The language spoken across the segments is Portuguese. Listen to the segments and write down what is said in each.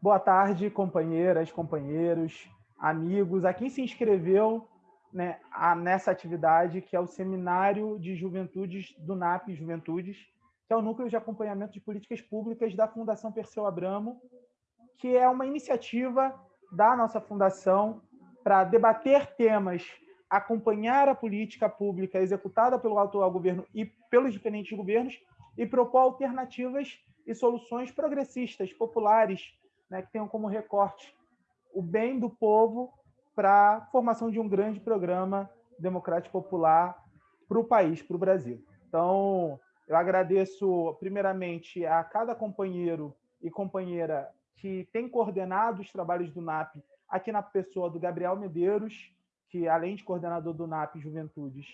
Boa tarde, companheiras, companheiros, amigos, a quem se inscreveu né, a, nessa atividade, que é o Seminário de Juventudes do NAP Juventudes, que é o Núcleo de Acompanhamento de Políticas Públicas da Fundação Perseu Abramo, que é uma iniciativa da nossa fundação para debater temas, acompanhar a política pública executada pelo atual governo e pelos diferentes governos e propor alternativas e soluções progressistas, populares, né, que tenham como recorte o bem do povo para a formação de um grande programa democrático popular para o país, para o Brasil. Então, eu agradeço primeiramente a cada companheiro e companheira que tem coordenado os trabalhos do NAP aqui na pessoa do Gabriel Medeiros, que além de coordenador do NAP Juventudes,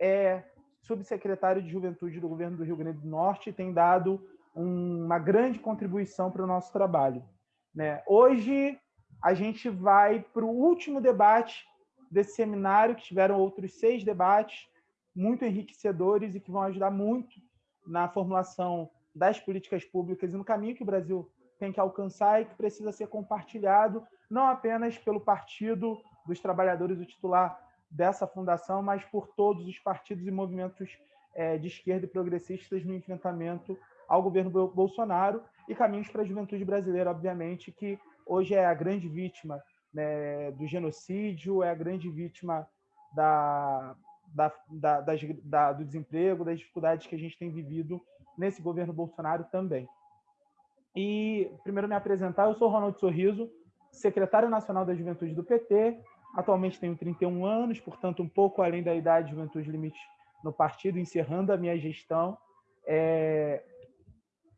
é subsecretário de Juventude do governo do Rio Grande do Norte e tem dado uma grande contribuição para o nosso trabalho. Né? Hoje, a gente vai para o último debate desse seminário, que tiveram outros seis debates muito enriquecedores e que vão ajudar muito na formulação das políticas públicas e no caminho que o Brasil tem que alcançar e que precisa ser compartilhado, não apenas pelo Partido dos Trabalhadores, o titular dessa fundação, mas por todos os partidos e movimentos é, de esquerda e progressistas no enfrentamento ao governo Bolsonaro e caminhos para a juventude brasileira, obviamente, que hoje é a grande vítima né, do genocídio, é a grande vítima da, da, da, da, do desemprego, das dificuldades que a gente tem vivido nesse governo Bolsonaro também. E, primeiro, me apresentar, eu sou Ronaldo Sorriso, secretário nacional da Juventude do PT, atualmente tenho 31 anos, portanto, um pouco além da idade de juventude limite no partido, encerrando a minha gestão. É,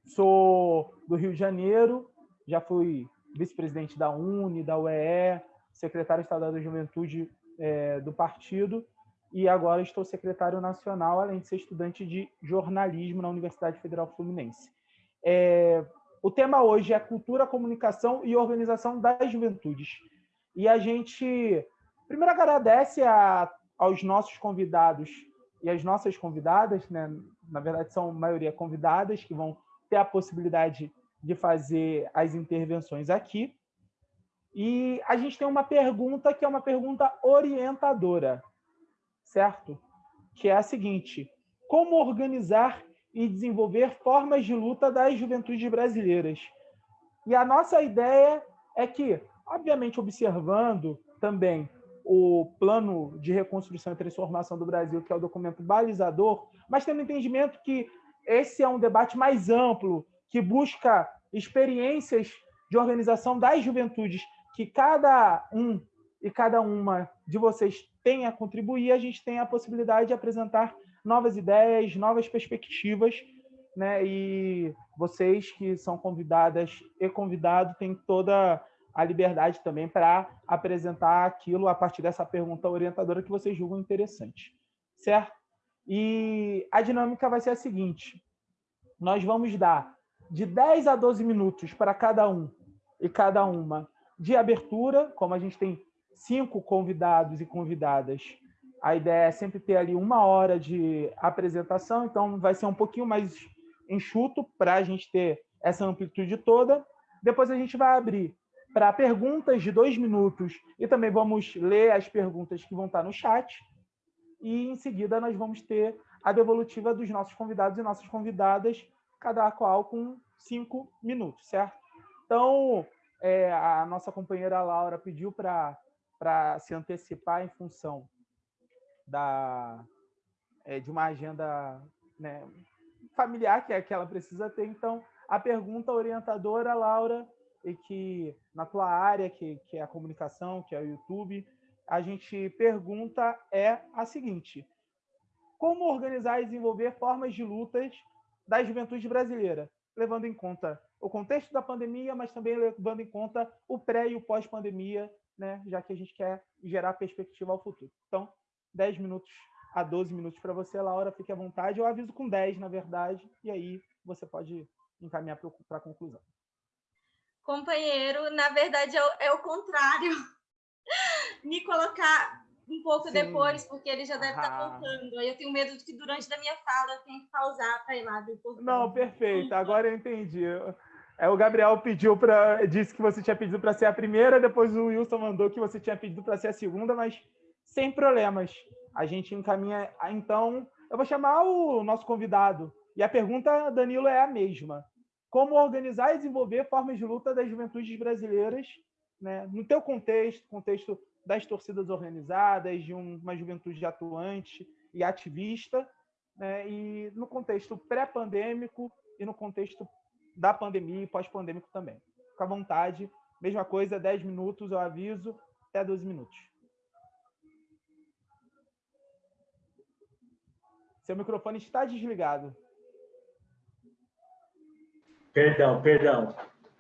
Sou do Rio de Janeiro, já fui vice-presidente da UNE, da UEE, secretário estadual da Juventude é, do partido e agora estou secretário nacional, além de ser estudante de jornalismo na Universidade Federal Fluminense. É, o tema hoje é cultura, comunicação e organização das juventudes. E a gente, primeiro, agradece a, aos nossos convidados e as nossas convidadas, né? na verdade, são a maioria convidadas que vão ter a possibilidade de fazer as intervenções aqui. E a gente tem uma pergunta que é uma pergunta orientadora, certo? Que é a seguinte: como organizar e desenvolver formas de luta das juventudes brasileiras? E a nossa ideia é que, obviamente, observando também o plano de reconstrução e transformação do Brasil, que é o documento balizador, mas tendo entendimento que esse é um debate mais amplo, que busca experiências de organização das juventudes, que cada um e cada uma de vocês tem a contribuir, a gente tem a possibilidade de apresentar novas ideias, novas perspectivas, né? E vocês que são convidadas e convidado têm toda a liberdade também para apresentar aquilo a partir dessa pergunta orientadora que vocês julgam interessante, certo? E a dinâmica vai ser a seguinte: nós vamos dar de 10 a 12 minutos para cada um e cada uma de abertura, como a gente tem cinco convidados e convidadas, a ideia é sempre ter ali uma hora de apresentação, então vai ser um pouquinho mais enxuto para a gente ter essa amplitude toda. Depois a gente vai abrir para perguntas de dois minutos e também vamos ler as perguntas que vão estar no chat e em seguida nós vamos ter a devolutiva dos nossos convidados e nossas convidadas, cada qual com cinco minutos, certo? Então, é, a nossa companheira Laura pediu para se antecipar em função da, é, de uma agenda né, familiar que é que ela precisa ter. Então, a pergunta orientadora, Laura, e que na tua área, que, que é a comunicação, que é o YouTube, a gente pergunta é a seguinte: como organizar e desenvolver formas de lutas da juventude brasileira, levando em conta o contexto da pandemia, mas também levando em conta o pré e o pós-pandemia, né, já que a gente quer gerar perspectiva ao futuro. Então, 10 minutos a 12 minutos para você, Laura, fique à vontade. Eu aviso com 10, na verdade, e aí você pode encaminhar para a conclusão. Companheiro, na verdade é o, é o contrário. Me colocar um pouco Sim. depois, porque ele já deve estar tá voltando. Aí eu tenho medo de que durante a minha fala eu tenha que pausar para ir lá depois. Não, perfeito. Agora eu entendi. É, o Gabriel pediu para disse que você tinha pedido para ser a primeira, depois o Wilson mandou que você tinha pedido para ser a segunda, mas sem problemas. A gente encaminha. Então, eu vou chamar o nosso convidado. E a pergunta, Danilo, é a mesma. Como organizar e desenvolver formas de luta das juventudes brasileiras, né, no teu contexto, contexto das torcidas organizadas, de uma juventude atuante e ativista, né, e no contexto pré-pandêmico e no contexto da pandemia e pós-pandêmico também. Fica à vontade. Mesma coisa, 10 minutos, eu aviso, até 12 minutos. Seu microfone está desligado. Perdão, perdão.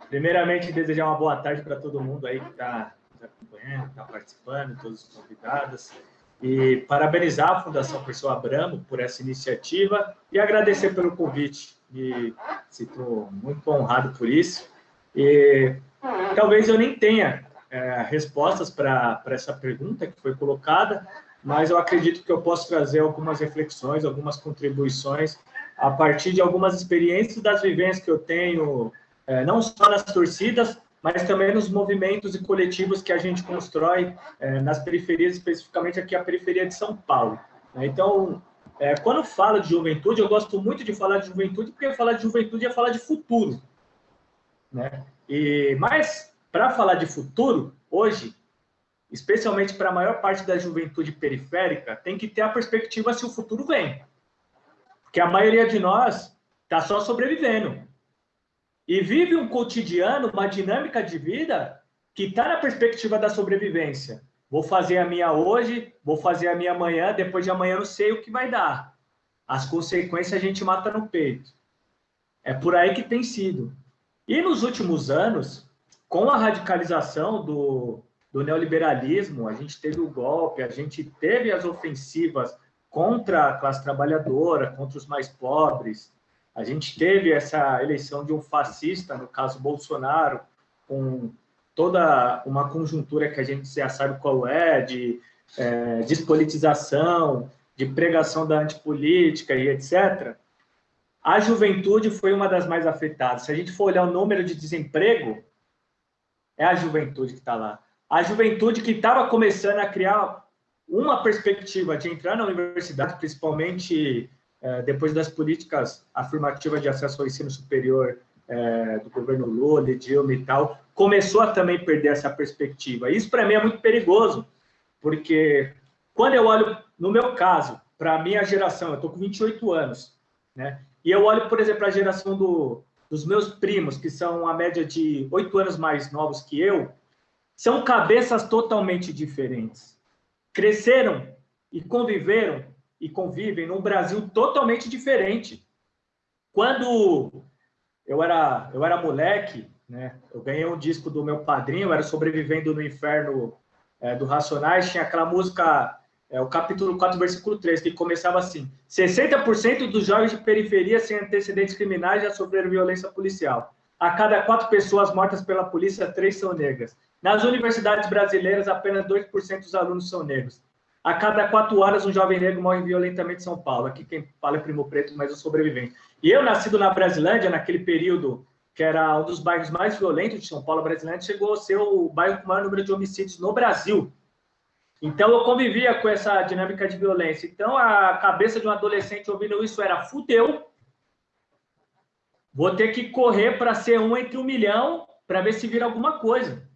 Primeiramente, desejar uma boa tarde para todo mundo aí que está tá acompanhando, está participando, todos os convidados. E parabenizar a Fundação Pessoa Abramo por essa iniciativa e agradecer pelo convite. Me sinto muito honrado por isso. E talvez eu nem tenha é, respostas para essa pergunta que foi colocada, mas eu acredito que eu posso trazer algumas reflexões, algumas contribuições a partir de algumas experiências das vivências que eu tenho, é, não só nas torcidas, mas também nos movimentos e coletivos que a gente constrói é, nas periferias, especificamente aqui a periferia de São Paulo. Né? Então, é, quando falo de juventude, eu gosto muito de falar de juventude, porque falar de juventude é falar de futuro. Né? E, mas, para falar de futuro, hoje, especialmente para a maior parte da juventude periférica, tem que ter a perspectiva se o futuro vem. Porque a maioria de nós está só sobrevivendo. E vive um cotidiano, uma dinâmica de vida que está na perspectiva da sobrevivência. Vou fazer a minha hoje, vou fazer a minha amanhã, depois de amanhã não sei o que vai dar. As consequências a gente mata no peito. É por aí que tem sido. E nos últimos anos, com a radicalização do, do neoliberalismo, a gente teve o golpe, a gente teve as ofensivas contra a classe trabalhadora, contra os mais pobres. A gente teve essa eleição de um fascista, no caso Bolsonaro, com toda uma conjuntura que a gente já sabe qual é, de é, despolitização, de pregação da antipolítica e etc. A juventude foi uma das mais afetadas. Se a gente for olhar o número de desemprego, é a juventude que está lá a juventude que estava começando a criar uma perspectiva de entrar na universidade, principalmente depois das políticas afirmativas de acesso ao ensino superior é, do governo Lula, Dilma e tal, começou a também perder essa perspectiva. Isso, para mim, é muito perigoso, porque quando eu olho, no meu caso, para a minha geração, eu estou com 28 anos, né? E eu olho, por exemplo, a geração do, dos meus primos, que são a média de 8 anos mais novos que eu, são cabeças totalmente diferentes. Cresceram e conviveram e convivem num Brasil totalmente diferente. Quando eu era, eu era moleque, né, eu ganhei um disco do meu padrinho, eu era sobrevivendo no inferno é, do Racionais, tinha aquela música, é, o capítulo 4, versículo 3, que começava assim: 60% dos jovens de periferia sem antecedentes criminais já sofreram violência policial. A cada quatro pessoas mortas pela polícia, três são negras. Nas universidades brasileiras, apenas 2% dos alunos são negros. A cada quatro horas, um jovem negro morre violentamente em São Paulo. Aqui quem fala é Primo Preto, mas eu sobrevivente. E eu, nascido na Brasilândia, naquele período que era um dos bairros mais violentos de São Paulo, a Brasilândia chegou a ser o bairro com o maior número de homicídios no Brasil. Então, eu convivia com essa dinâmica de violência. Então, a cabeça de um adolescente ouvindo isso era fudeu, vou ter que correr para ser um entre um milhão para ver se vira alguma coisa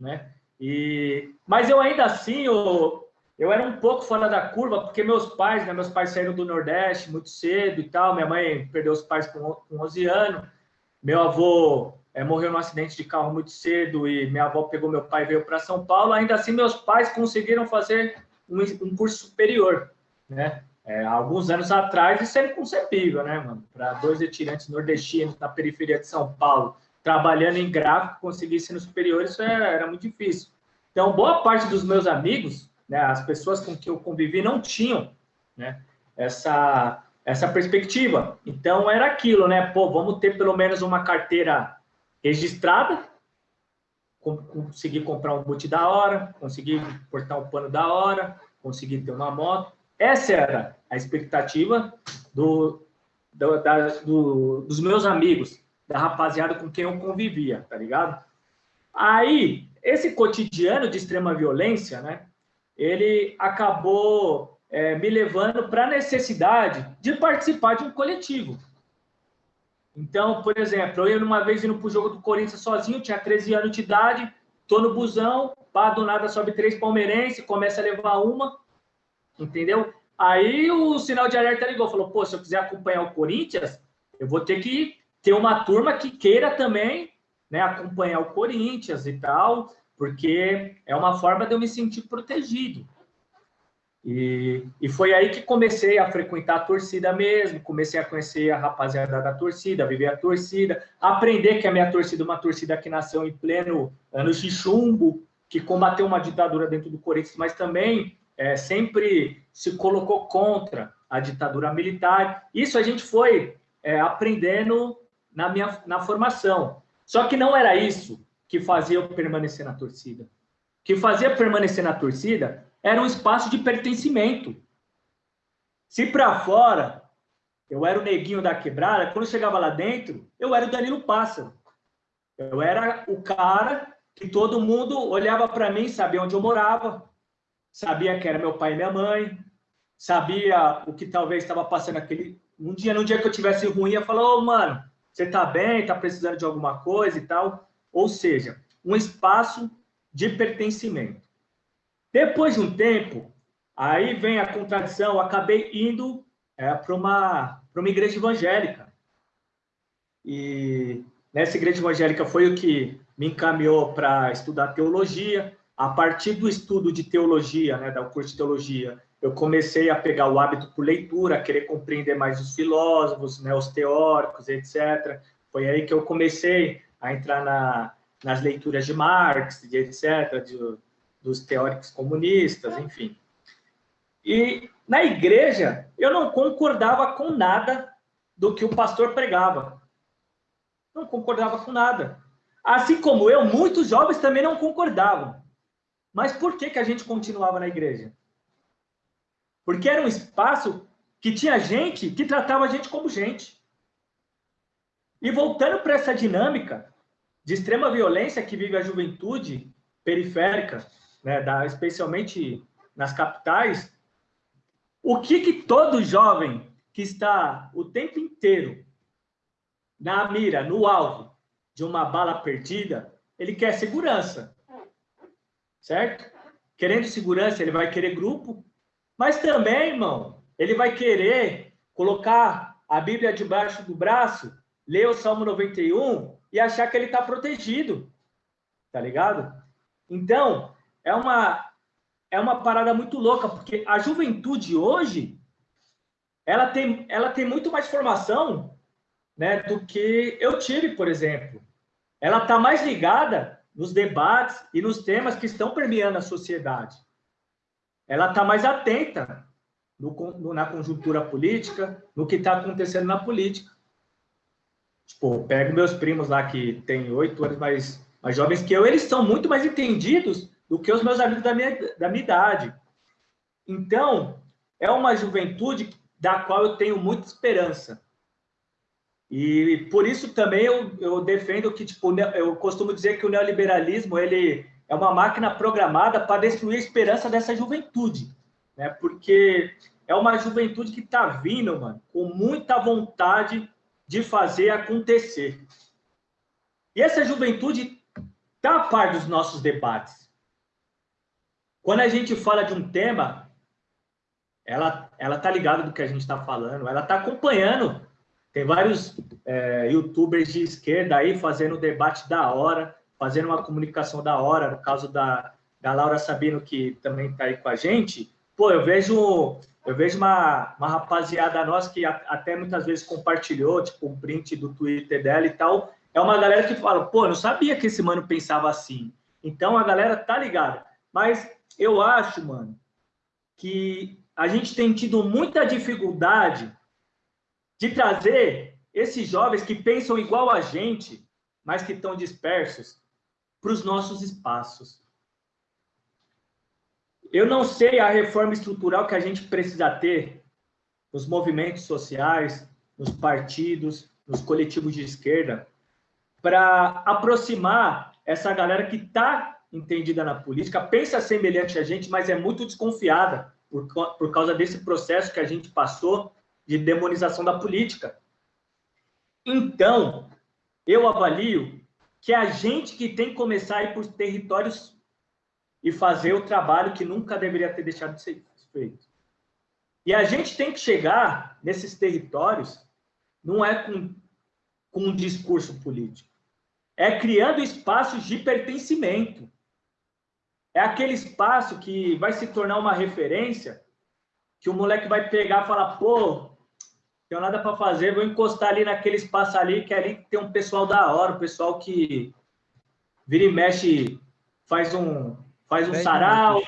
né? E, mas eu ainda assim, eu era um pouco fora da curva, porque meus pais, né, meus pais saíram do Nordeste muito cedo e tal, minha mãe perdeu os pais com, com 11 anos, meu avô é, morreu num acidente de carro muito cedo e minha avó pegou meu pai e veio para São Paulo, ainda assim meus pais conseguiram fazer um, um curso superior, né? É, alguns anos atrás isso era inconcebível, né, mano? Para dois retirantes nordestinos na periferia de São Paulo trabalhando em gráfico, conseguir ensino superior, isso era, era muito difícil. Então, boa parte dos meus amigos, né, as pessoas com que eu convivi, não tinham né, essa, essa perspectiva. Então, era aquilo, né? Pô, vamos ter pelo menos uma carteira registrada, conseguir comprar um boot da hora, conseguir cortar um pano da hora, conseguir ter uma moto. Essa era a expectativa do, do, da, do, dos meus amigos da rapaziada com quem eu convivia, tá ligado? Aí, esse cotidiano de extrema violência, né? Ele acabou é, me levando para a necessidade de participar de um coletivo. Então, por exemplo, eu uma vez indo para o jogo do Corinthians sozinho, tinha 13 anos de idade, tô no busão, pá, do nada sobe três palmeirenses, começa a levar uma, entendeu? Aí o sinal de alerta ligou, falou, pô, se eu quiser acompanhar o Corinthians, eu vou ter que ter uma turma que queira também né, acompanhar o Corinthians e tal, porque é uma forma de eu me sentir protegido. E, e foi aí que comecei a frequentar a torcida mesmo, comecei a conhecer a rapaziada da torcida, viver a torcida, aprender que a minha torcida é uma torcida que nasceu em pleno anos de chumbo, que combateu uma ditadura dentro do Corinthians, mas também é, sempre se colocou contra a ditadura militar. Isso a gente foi é, aprendendo na minha na formação. Só que não era isso que fazia eu permanecer na torcida. O que fazia permanecer na torcida era um espaço de pertencimento. Se para fora eu era o neguinho da quebrada, quando eu chegava lá dentro, eu era o Danilo Pássaro. Eu era o cara que todo mundo olhava para mim, sabia onde eu morava, sabia que era meu pai e minha mãe, sabia o que talvez estava passando aquele um dia, num dia que eu tivesse ruim, eu falava, ô, oh, mano, você tá bem, tá precisando de alguma coisa e tal. Ou seja, um espaço de pertencimento. Depois de um tempo, aí vem a contradição, eu acabei indo é, para uma, uma igreja evangélica. E nessa igreja evangélica foi o que me encaminhou para estudar teologia. A partir do estudo de teologia, né, do curso de teologia, eu comecei a pegar o hábito por leitura, a querer compreender mais os filósofos, né, os teóricos, etc. Foi aí que eu comecei a entrar na, nas leituras de Marx, de etc., de, dos teóricos comunistas, enfim. E na igreja, eu não concordava com nada do que o pastor pregava. Não concordava com nada. Assim como eu, muitos jovens também não concordavam. Mas por que, que a gente continuava na igreja? Porque era um espaço que tinha gente que tratava a gente como gente. E voltando para essa dinâmica de extrema violência que vive a juventude periférica, né, da, especialmente nas capitais, o que, que todo jovem que está o tempo inteiro na mira, no alvo de uma bala perdida, ele quer segurança, certo? Querendo segurança, ele vai querer grupo, mas também, irmão, ele vai querer colocar a Bíblia debaixo do braço, ler o Salmo 91 e achar que ele está protegido, tá ligado? Então, é uma é uma parada muito louca, porque a juventude hoje ela tem ela tem muito mais formação, né, do que eu tive, por exemplo. Ela está mais ligada nos debates e nos temas que estão permeando a sociedade. Ela está mais atenta no, no, na conjuntura política, no que está acontecendo na política. Tipo, pego meus primos lá que têm oito anos mais, mais jovens que eu, eles são muito mais entendidos do que os meus amigos da minha, da minha idade. Então, é uma juventude da qual eu tenho muita esperança. E por isso também eu, eu defendo que, tipo, eu costumo dizer que o neoliberalismo ele é uma máquina programada para destruir a esperança dessa juventude, né? Porque é uma juventude que está vindo, mano, com muita vontade de fazer acontecer. E essa juventude está a par dos nossos debates. Quando a gente fala de um tema, ela ela tá ligada do que a gente está falando, ela está acompanhando. Tem vários é, YouTubers de esquerda aí fazendo debate da hora, fazendo uma comunicação da hora. No caso da, da Laura Sabino, que também está aí com a gente, pô, eu vejo eu vejo uma, uma rapaziada nossa que até muitas vezes compartilhou, tipo, um print do Twitter dela e tal. É uma galera que fala, pô, não sabia que esse mano pensava assim. Então a galera tá ligada. Mas eu acho, mano, que a gente tem tido muita dificuldade de trazer esses jovens que pensam igual a gente, mas que estão dispersos, para os nossos espaços. Eu não sei a reforma estrutural que a gente precisa ter nos movimentos sociais, nos partidos, nos coletivos de esquerda, para aproximar essa galera que está entendida na política, pensa semelhante a gente, mas é muito desconfiada por, por causa desse processo que a gente passou de demonização da política. Então, eu avalio que a gente que tem que começar a ir os territórios e fazer o trabalho que nunca deveria ter deixado de ser feito. E a gente tem que chegar nesses territórios, não é com, com um discurso político, é criando espaços de pertencimento. É aquele espaço que vai se tornar uma referência, que o moleque vai pegar e falar, pô, tenho nada para fazer, vou encostar ali naquele espaço ali, que ali tem um pessoal da hora, um pessoal que vira e mexe, faz um, faz um sarau,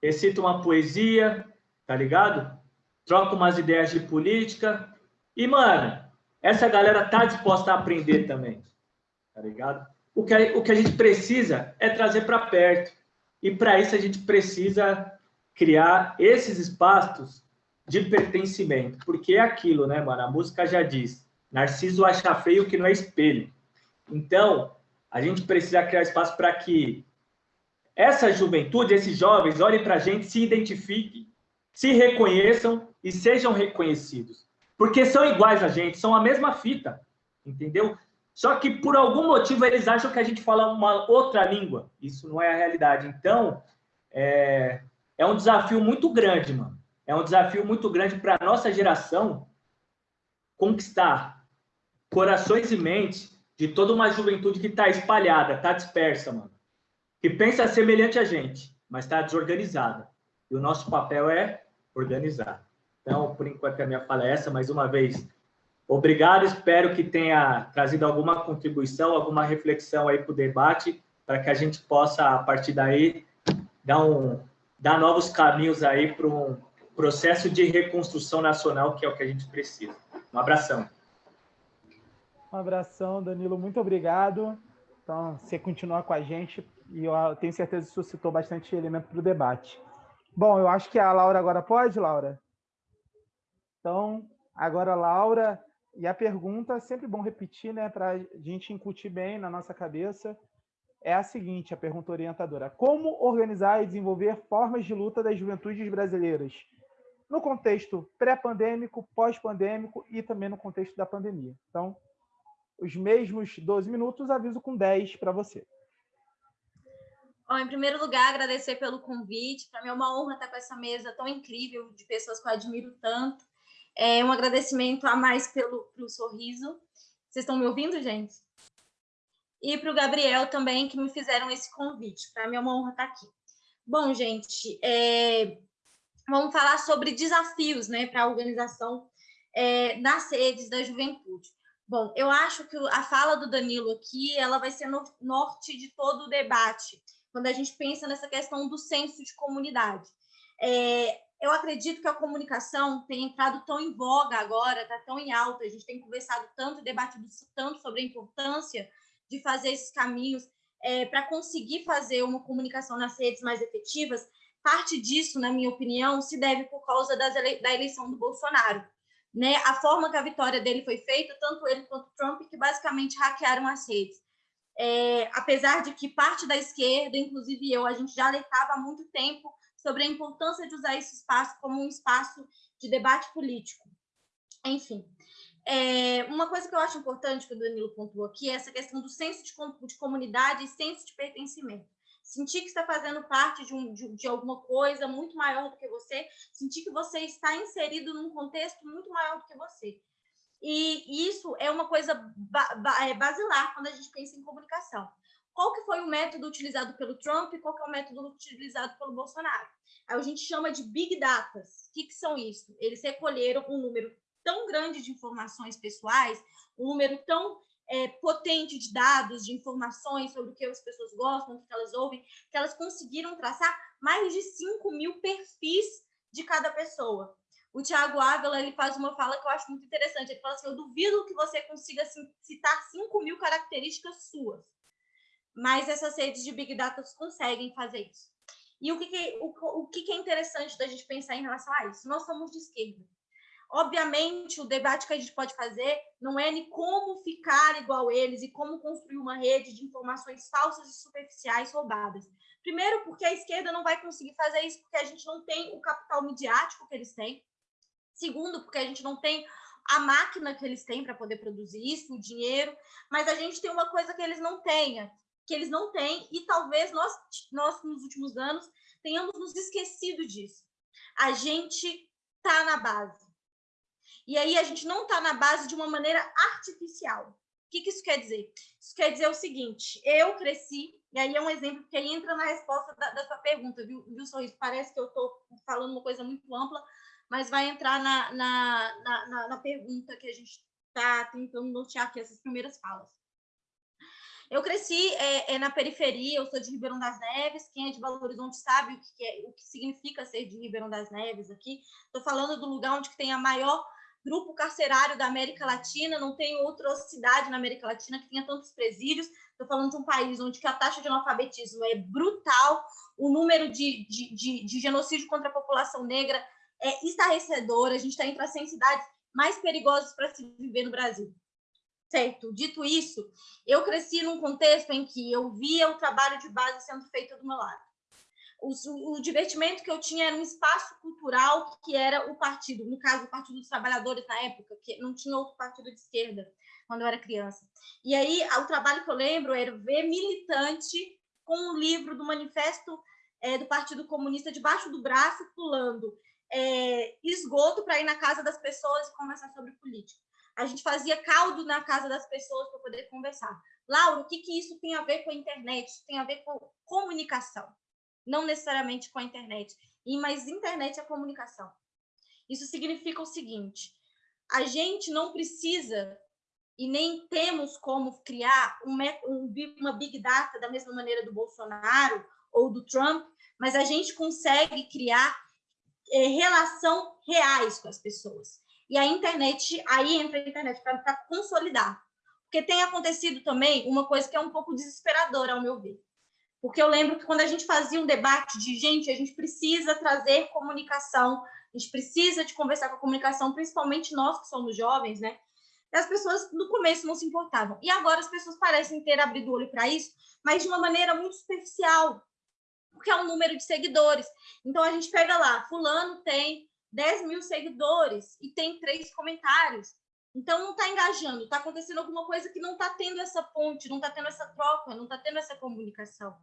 recita uma poesia, tá ligado? Troca umas ideias de política. E, mano, essa galera tá disposta a aprender também, tá ligado? O que a, o que a gente precisa é trazer para perto. E para isso a gente precisa criar esses espaços de pertencimento, porque é aquilo, né, mano? A música já diz: Narciso acha feio que não é espelho. Então, a gente precisa criar espaço para que essa juventude, esses jovens, olhem para a gente, se identifiquem, se reconheçam e sejam reconhecidos. Porque são iguais a gente, são a mesma fita, entendeu? Só que por algum motivo eles acham que a gente fala uma outra língua. Isso não é a realidade. Então, é, é um desafio muito grande, mano. É um desafio muito grande para a nossa geração conquistar corações e mentes de toda uma juventude que está espalhada, está dispersa, mano que pensa semelhante a gente, mas está desorganizada. E o nosso papel é organizar. Então, por enquanto, a minha fala é essa. Mais uma vez, obrigado. Espero que tenha trazido alguma contribuição, alguma reflexão aí para o debate, para que a gente possa, a partir daí, dar, um, dar novos caminhos aí para um processo de reconstrução nacional, que é o que a gente precisa. Um abração. Um abração, Danilo. Muito obrigado. Então, você continuar com a gente, e eu tenho certeza que suscitou bastante elemento para o debate. Bom, eu acho que a Laura agora pode, Laura? Então, agora, Laura, e a pergunta, sempre bom repetir, né, para a gente incutir bem na nossa cabeça, é a seguinte, a pergunta orientadora. Como organizar e desenvolver formas de luta das juventudes brasileiras no contexto pré-pandêmico, pós-pandêmico e também no contexto da pandemia? Então, os mesmos 12 minutos, aviso com 10 para você. Bom, em primeiro lugar, agradecer pelo convite. Para mim é uma honra estar com essa mesa tão incrível de pessoas que eu admiro tanto. É um agradecimento a mais pelo, pelo sorriso. Vocês estão me ouvindo, gente? E para o Gabriel também, que me fizeram esse convite. Para mim é uma honra estar aqui. Bom, gente, é... vamos falar sobre desafios né, para a organização é, das redes da juventude. Bom, eu acho que a fala do Danilo aqui ela vai ser no norte de todo o debate quando a gente pensa nessa questão do senso de comunidade. É, eu acredito que a comunicação tem entrado tão em voga agora, está tão em alta, a gente tem conversado tanto e debatido tanto sobre a importância de fazer esses caminhos é, para conseguir fazer uma comunicação nas redes mais efetivas. Parte disso, na minha opinião, se deve por causa ele da eleição do Bolsonaro. Né? A forma que a vitória dele foi feita, tanto ele quanto Trump, que basicamente hackearam as redes é, apesar de que parte da esquerda, inclusive eu, a gente já alertava há muito tempo sobre a importância de usar esse espaço como um espaço de debate político. Enfim, é, uma coisa que eu acho importante que o Danilo pontuou aqui é essa questão do senso de, de comunidade e senso de pertencimento. Sentir que está fazendo parte de, um, de, de, alguma coisa muito maior do que você, sentir que você está inserido num contexto muito maior do que você. E isso é uma coisa é, basilar quando a gente pensa em comunicação. Qual que foi o método utilizado pelo Trump e qual que é o método utilizado pelo Bolsonaro? Aí a gente chama de Big Data. O que, que são isso? Eles recolheram um número tão grande de informações pessoais, um número tão é, potente de dados, de informações sobre o que as pessoas gostam, o que elas ouvem, que elas conseguiram traçar mais de 5 mil perfis de cada pessoa o Tiago Ávila ele faz uma fala que eu acho muito interessante. Ele fala assim: eu duvido que você consiga citar 5 mil características suas, mas essas redes de Big Data conseguem fazer isso. E o que, que o, o que, que é interessante da gente pensar em relação a isso? Nós somos de esquerda. Obviamente, o debate que a gente pode fazer não é nem como ficar igual eles e como construir uma rede de informações falsas e superficiais roubadas. Primeiro, porque a esquerda não vai conseguir fazer isso porque a gente não tem o capital midiático que eles têm. Segundo, porque a gente não tem a máquina que eles têm para poder produzir isso, o dinheiro, mas a gente tem uma coisa que eles não têm, que eles não têm, e talvez nós, nós nos últimos anos tenhamos nos esquecido disso. A gente está na base. E aí a gente não está na base de uma maneira artificial. O que, que isso quer dizer? Isso quer dizer o seguinte: eu cresci, e aí é um exemplo que aí entra na resposta da, pergunta, viu, viu, Sorriso? Parece que eu estou falando uma coisa muito ampla, mas vai entrar na, na, na, na pergunta que a gente está tentando nortear aqui, essas primeiras falas. Eu cresci é, é, na periferia, eu sou de Ribeirão das Neves. Quem é de Belo Horizonte sabe o que, é, o que significa ser de Ribeirão das Neves aqui. Estou falando do lugar onde tem a maior grupo carcerário da América Latina. Não tem outra cidade na América Latina que tenha tantos presídios. Estou falando de um país onde a taxa de analfabetismo é brutal, o número de, de, de, de genocídio contra a população negra é estarrecedor. A gente está entre as 100 cidades mais perigosas para se viver no Brasil. Certo? Dito isso, eu cresci num contexto em que eu via o trabalho de base sendo feito do meu lado. O, o, divertimento que eu tinha era um espaço cultural que era o partido, no caso, o Partido dos Trabalhadores na época, que não tinha outro partido de esquerda quando eu era criança. E aí, o trabalho que eu lembro era ver militante com um livro do manifesto é, do Partido Comunista debaixo do braço, pulando é, esgoto para ir na casa das pessoas e conversar sobre política. A gente fazia caldo na casa das pessoas para poder conversar. Laura, o que, que isso tem a ver com a internet? Isso tem a ver com comunicação, não necessariamente com a internet. E mas internet é comunicação. Isso significa o seguinte: a gente não precisa e nem temos como criar um, uma big data da mesma maneira do Bolsonaro ou do Trump, mas a gente consegue criar é, relação reais com as pessoas. E a internet, aí entra a internet para consolidar. Porque tem acontecido também uma coisa que é um pouco desesperadora, ao meu ver. Porque eu lembro que quando a gente fazia um debate de gente, a gente precisa trazer comunicação, a gente precisa de conversar com a comunicação, principalmente nós que somos jovens, né? As pessoas no começo não se importavam. E agora as pessoas parecem ter abrido o olho para isso, mas de uma maneira muito superficial, porque é um número de seguidores. Então a gente pega lá, fulano tem 10 mil seguidores e tem três comentários. Então não está engajando, está acontecendo alguma coisa que não está tendo essa ponte, não está tendo essa troca, não está tendo essa comunicação.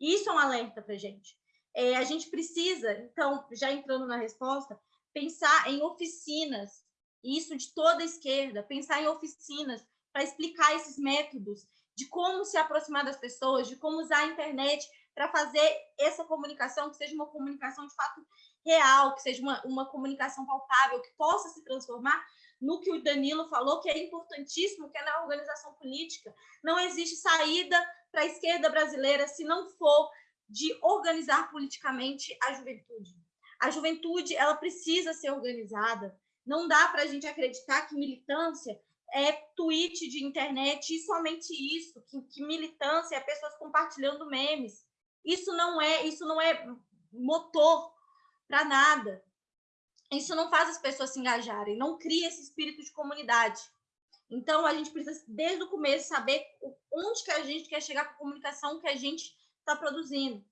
E isso é um alerta para a gente. É, a gente precisa, então, já entrando na resposta, pensar em oficinas, isso de toda a esquerda, pensar em oficinas para explicar esses métodos de como se aproximar das pessoas, de como usar a internet para fazer essa comunicação que seja uma comunicação de fato real, que seja uma, uma comunicação palpável, que possa se transformar no que o Danilo falou, que é importantíssimo, que é na organização política. Não existe saída para a esquerda brasileira se não for de organizar politicamente a juventude. A juventude ela precisa ser organizada. Não dá para a gente acreditar que militância é tweet de internet e somente isso, que, que militância é pessoas compartilhando memes. Isso não é, isso não é motor para nada. Isso não faz as pessoas se engajarem, não cria esse espírito de comunidade. Então, a gente precisa, desde o começo, saber onde que a gente quer chegar com a comunicação que a gente está produzindo.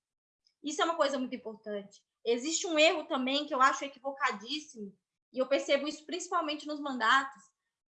Isso é uma coisa muito importante. Existe um erro também que eu acho equivocadíssimo, e eu percebo isso principalmente nos mandatos,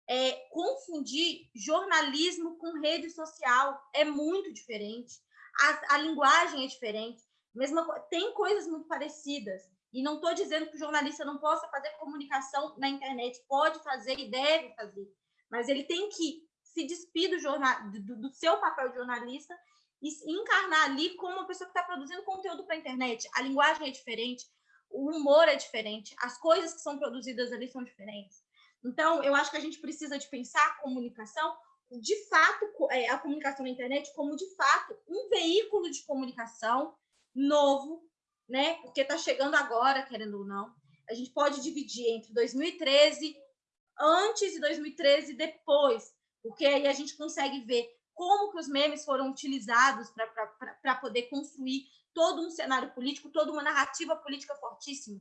é confundir jornalismo com rede social. É muito diferente a, a linguagem é diferente. Mesma, tem coisas muito parecidas. E não estou dizendo que o jornalista não possa fazer comunicação na internet, pode fazer e deve fazer, mas ele tem que se despir do, jornal, do, do seu papel de jornalista e encarnar ali como uma pessoa que está produzindo conteúdo para a internet. A linguagem é diferente, o humor é diferente, as coisas que são produzidas ali são diferentes. Então, eu acho que a gente precisa de pensar a comunicação de fato, é, a comunicação na internet como, de fato, um veículo de comunicação novo, né? Porque está chegando agora, querendo ou não. A gente pode dividir entre 2013, antes e 2013 depois, porque aí a gente consegue ver como que os memes foram utilizados para poder construir todo um cenário político, toda uma narrativa política fortíssima.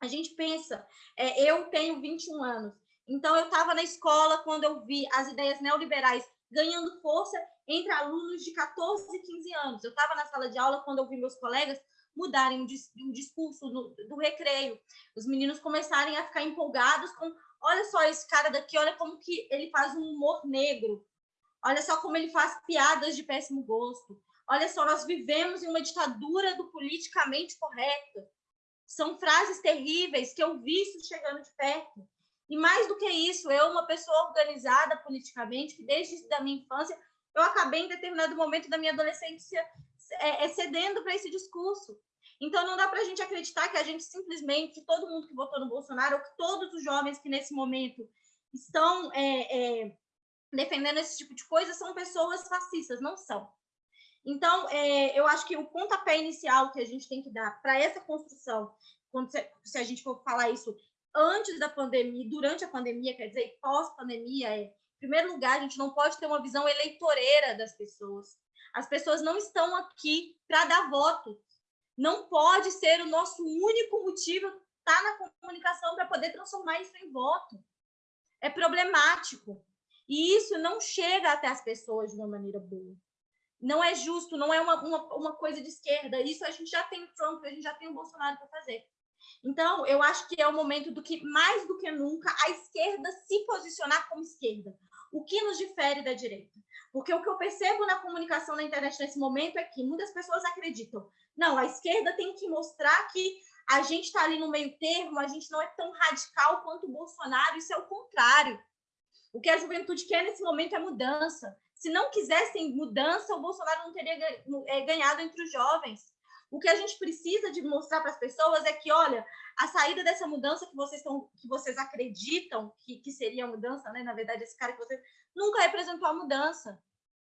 A gente pensa, é, eu tenho 21 anos, então eu estava na escola quando eu vi as ideias neoliberais ganhando força entre alunos de 14 e 15 anos. Eu estava na sala de aula quando eu vi meus colegas mudarem o discurso do, do recreio. Os meninos começarem a ficar empolgados com, olha só esse cara daqui, olha como que ele faz um humor negro. Olha só como ele faz piadas de péssimo gosto. Olha só, nós vivemos em uma ditadura do politicamente correto. São frases terríveis que eu vi isso chegando de perto. E mais do que isso, eu, uma pessoa organizada politicamente, que desde a minha infância, eu acabei em determinado momento da minha adolescência é, é cedendo para esse discurso. Então, não dá para a gente acreditar que a gente simplesmente, todo mundo que votou no Bolsonaro, ou que todos os jovens que nesse momento estão é, é, defendendo esse tipo de coisa, são pessoas fascistas. Não são. Então, é, eu acho que o pontapé inicial que a gente tem que dar para essa construção, quando se, se, a gente for falar isso antes da pandemia, durante a pandemia, quer dizer, pós-pandemia, é, em primeiro lugar, a gente não pode ter uma visão eleitoreira das pessoas. As pessoas não estão aqui para dar voto. Não pode ser o nosso único motivo estar tá na comunicação para poder transformar isso em voto. É problemático. E isso não chega até as pessoas de uma maneira boa não é justo, não é uma, uma, uma coisa de esquerda. Isso a gente já tem o Trump, a gente já tem o Bolsonaro para fazer. Então, eu acho que é o momento do que, mais do que nunca, a esquerda se posicionar como esquerda. O que nos difere da direita? Porque o que eu percebo na comunicação na internet nesse momento é que muitas pessoas acreditam, não, a esquerda tem que mostrar que a gente está ali no meio termo, a gente não é tão radical quanto o Bolsonaro, isso é o contrário. O que a juventude quer nesse momento é mudança. Se não quisessem mudança, o Bolsonaro não teria é, ganhado entre os jovens. O que a gente precisa de mostrar para as pessoas é que, olha, a saída dessa mudança que vocês estão, que vocês acreditam que, que seria a mudança, né? Na verdade, esse cara que você nunca representou a mudança.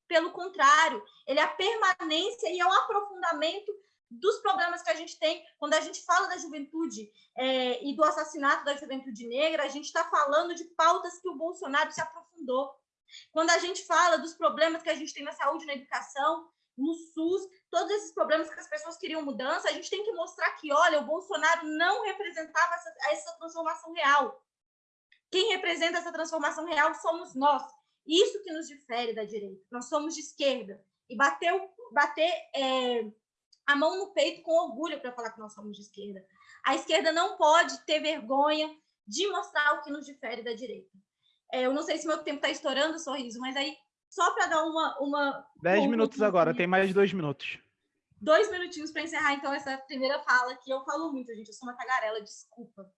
Pelo contrário, ele é a permanência e é o aprofundamento dos problemas que a gente tem quando a gente fala da juventude é, e do assassinato da juventude negra, a gente está falando de pautas que o Bolsonaro se aprofundou. Quando a gente fala dos problemas que a gente tem na saúde, na educação, no SUS, todos esses problemas que as pessoas queriam mudança, a gente tem que mostrar que, olha, o Bolsonaro não representava essa, essa transformação real. Quem representa essa transformação real somos nós. Isso que nos difere da direita. Nós somos de esquerda. E bater, bater é, a mão no peito com orgulho para falar que nós somos de esquerda. A esquerda não pode ter vergonha de mostrar o que nos difere da direita. É, eu não sei se meu tempo está estourando, sorriso, mas aí, só para dar uma. uma Dez minutos agora, tem mais dois minutos. Dois minutinhos para encerrar, então, essa primeira fala, que eu falo muito, gente, eu sou uma tagarela, desculpa.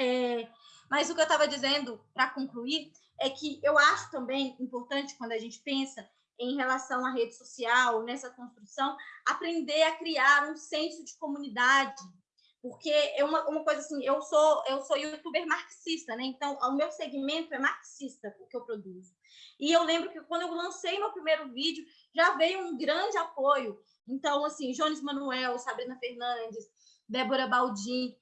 É, mas o que eu estava dizendo, para concluir, é que eu acho também importante, quando a gente pensa em relação à rede social, nessa construção, aprender a criar um senso de comunidade, porque é uma, uma coisa assim, eu sou eu sou youtuber marxista, né? Então, o meu segmento é marxista, o que eu produzo. E eu lembro que quando eu lancei meu primeiro vídeo, já veio um grande apoio. Então, assim, Jones Manuel, Sabrina Fernandes, Débora Baldin,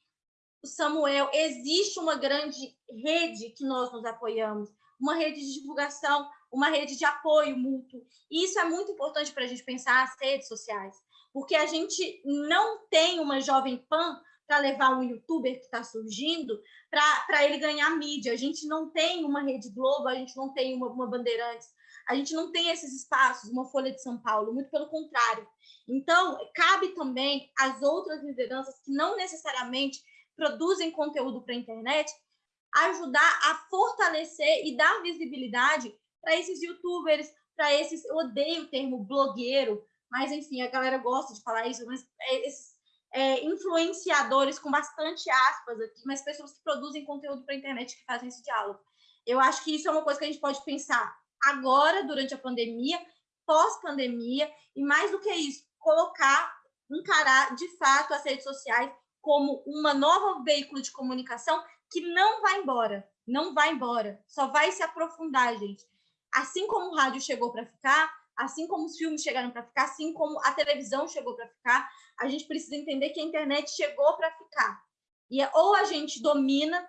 o Samuel, existe uma grande rede que nós nos apoiamos, uma rede de divulgação, uma rede de apoio mútuo. E isso é muito importante para a gente pensar as redes sociais, porque a gente não tem uma jovem pan para levar um youtuber que está surgindo para ele ganhar mídia. A gente não tem uma Rede Globo, a gente não tem uma, uma Bandeirantes, a gente não tem esses espaços, uma Folha de São Paulo, muito pelo contrário. Então, cabe também às outras lideranças que não necessariamente produzem conteúdo para a internet ajudar a fortalecer e dar visibilidade para esses youtubers, para esses, eu odeio o termo blogueiro, mas enfim, a galera gosta de falar isso, mas é esses é, influenciadores com bastante aspas aqui, mas pessoas que produzem conteúdo para a internet que fazem esse diálogo. Eu acho que isso é uma coisa que a gente pode pensar agora, durante a pandemia, pós-pandemia, e mais do que isso, colocar, encarar de fato as redes sociais como uma nova veículo de comunicação que não vai embora, não vai embora, só vai se aprofundar, gente. Assim como o rádio chegou para ficar, assim como os filmes chegaram para ficar, assim como a televisão chegou para ficar, a gente precisa entender que a internet chegou para ficar. E é, ou a gente domina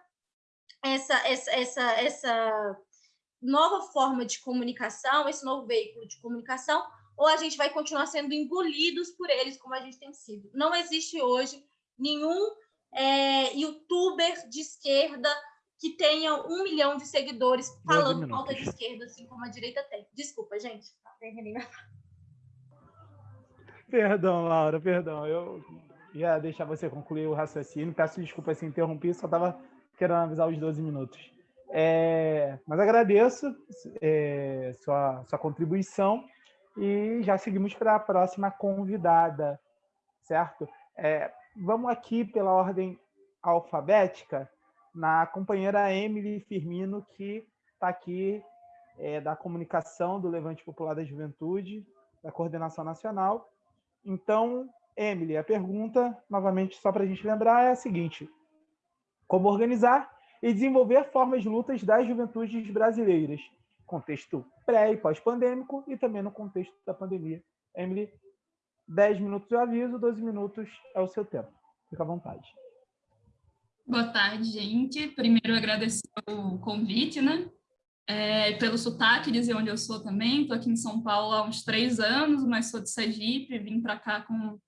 essa, essa, essa, essa nova forma de comunicação, esse novo veículo de comunicação, ou a gente vai continuar sendo engolidos por eles, como a gente tem sido. Não existe hoje nenhum é, youtuber de esquerda que tenha um milhão de seguidores falando falta de esquerda, assim como a direita tem. Desculpa, gente. Perdão, Laura, perdão. Eu ia deixar você concluir o raciocínio. Peço desculpa se interrompi, só estava querendo avisar os 12 minutos. É, mas agradeço é, sua, sua contribuição e já seguimos para a próxima convidada, certo? É, vamos aqui pela ordem alfabética na companheira Emily Firmino, que está aqui é, da comunicação do Levante Popular da Juventude, da Coordenação Nacional. Então, Emily, a pergunta, novamente, só para a gente lembrar, é a seguinte: como organizar e desenvolver formas de lutas das juventudes brasileiras, contexto pré e pós-pandêmico e também no contexto da pandemia. Emily, 10 minutos de aviso, 12 minutos é o seu tempo. Fica à vontade. Boa tarde, gente. Primeiro, agradecer o convite, né? É, pelo sotaque, dizer onde eu sou também. Estou aqui em São Paulo há uns três anos, mas sou de Sergipe, vim para cá com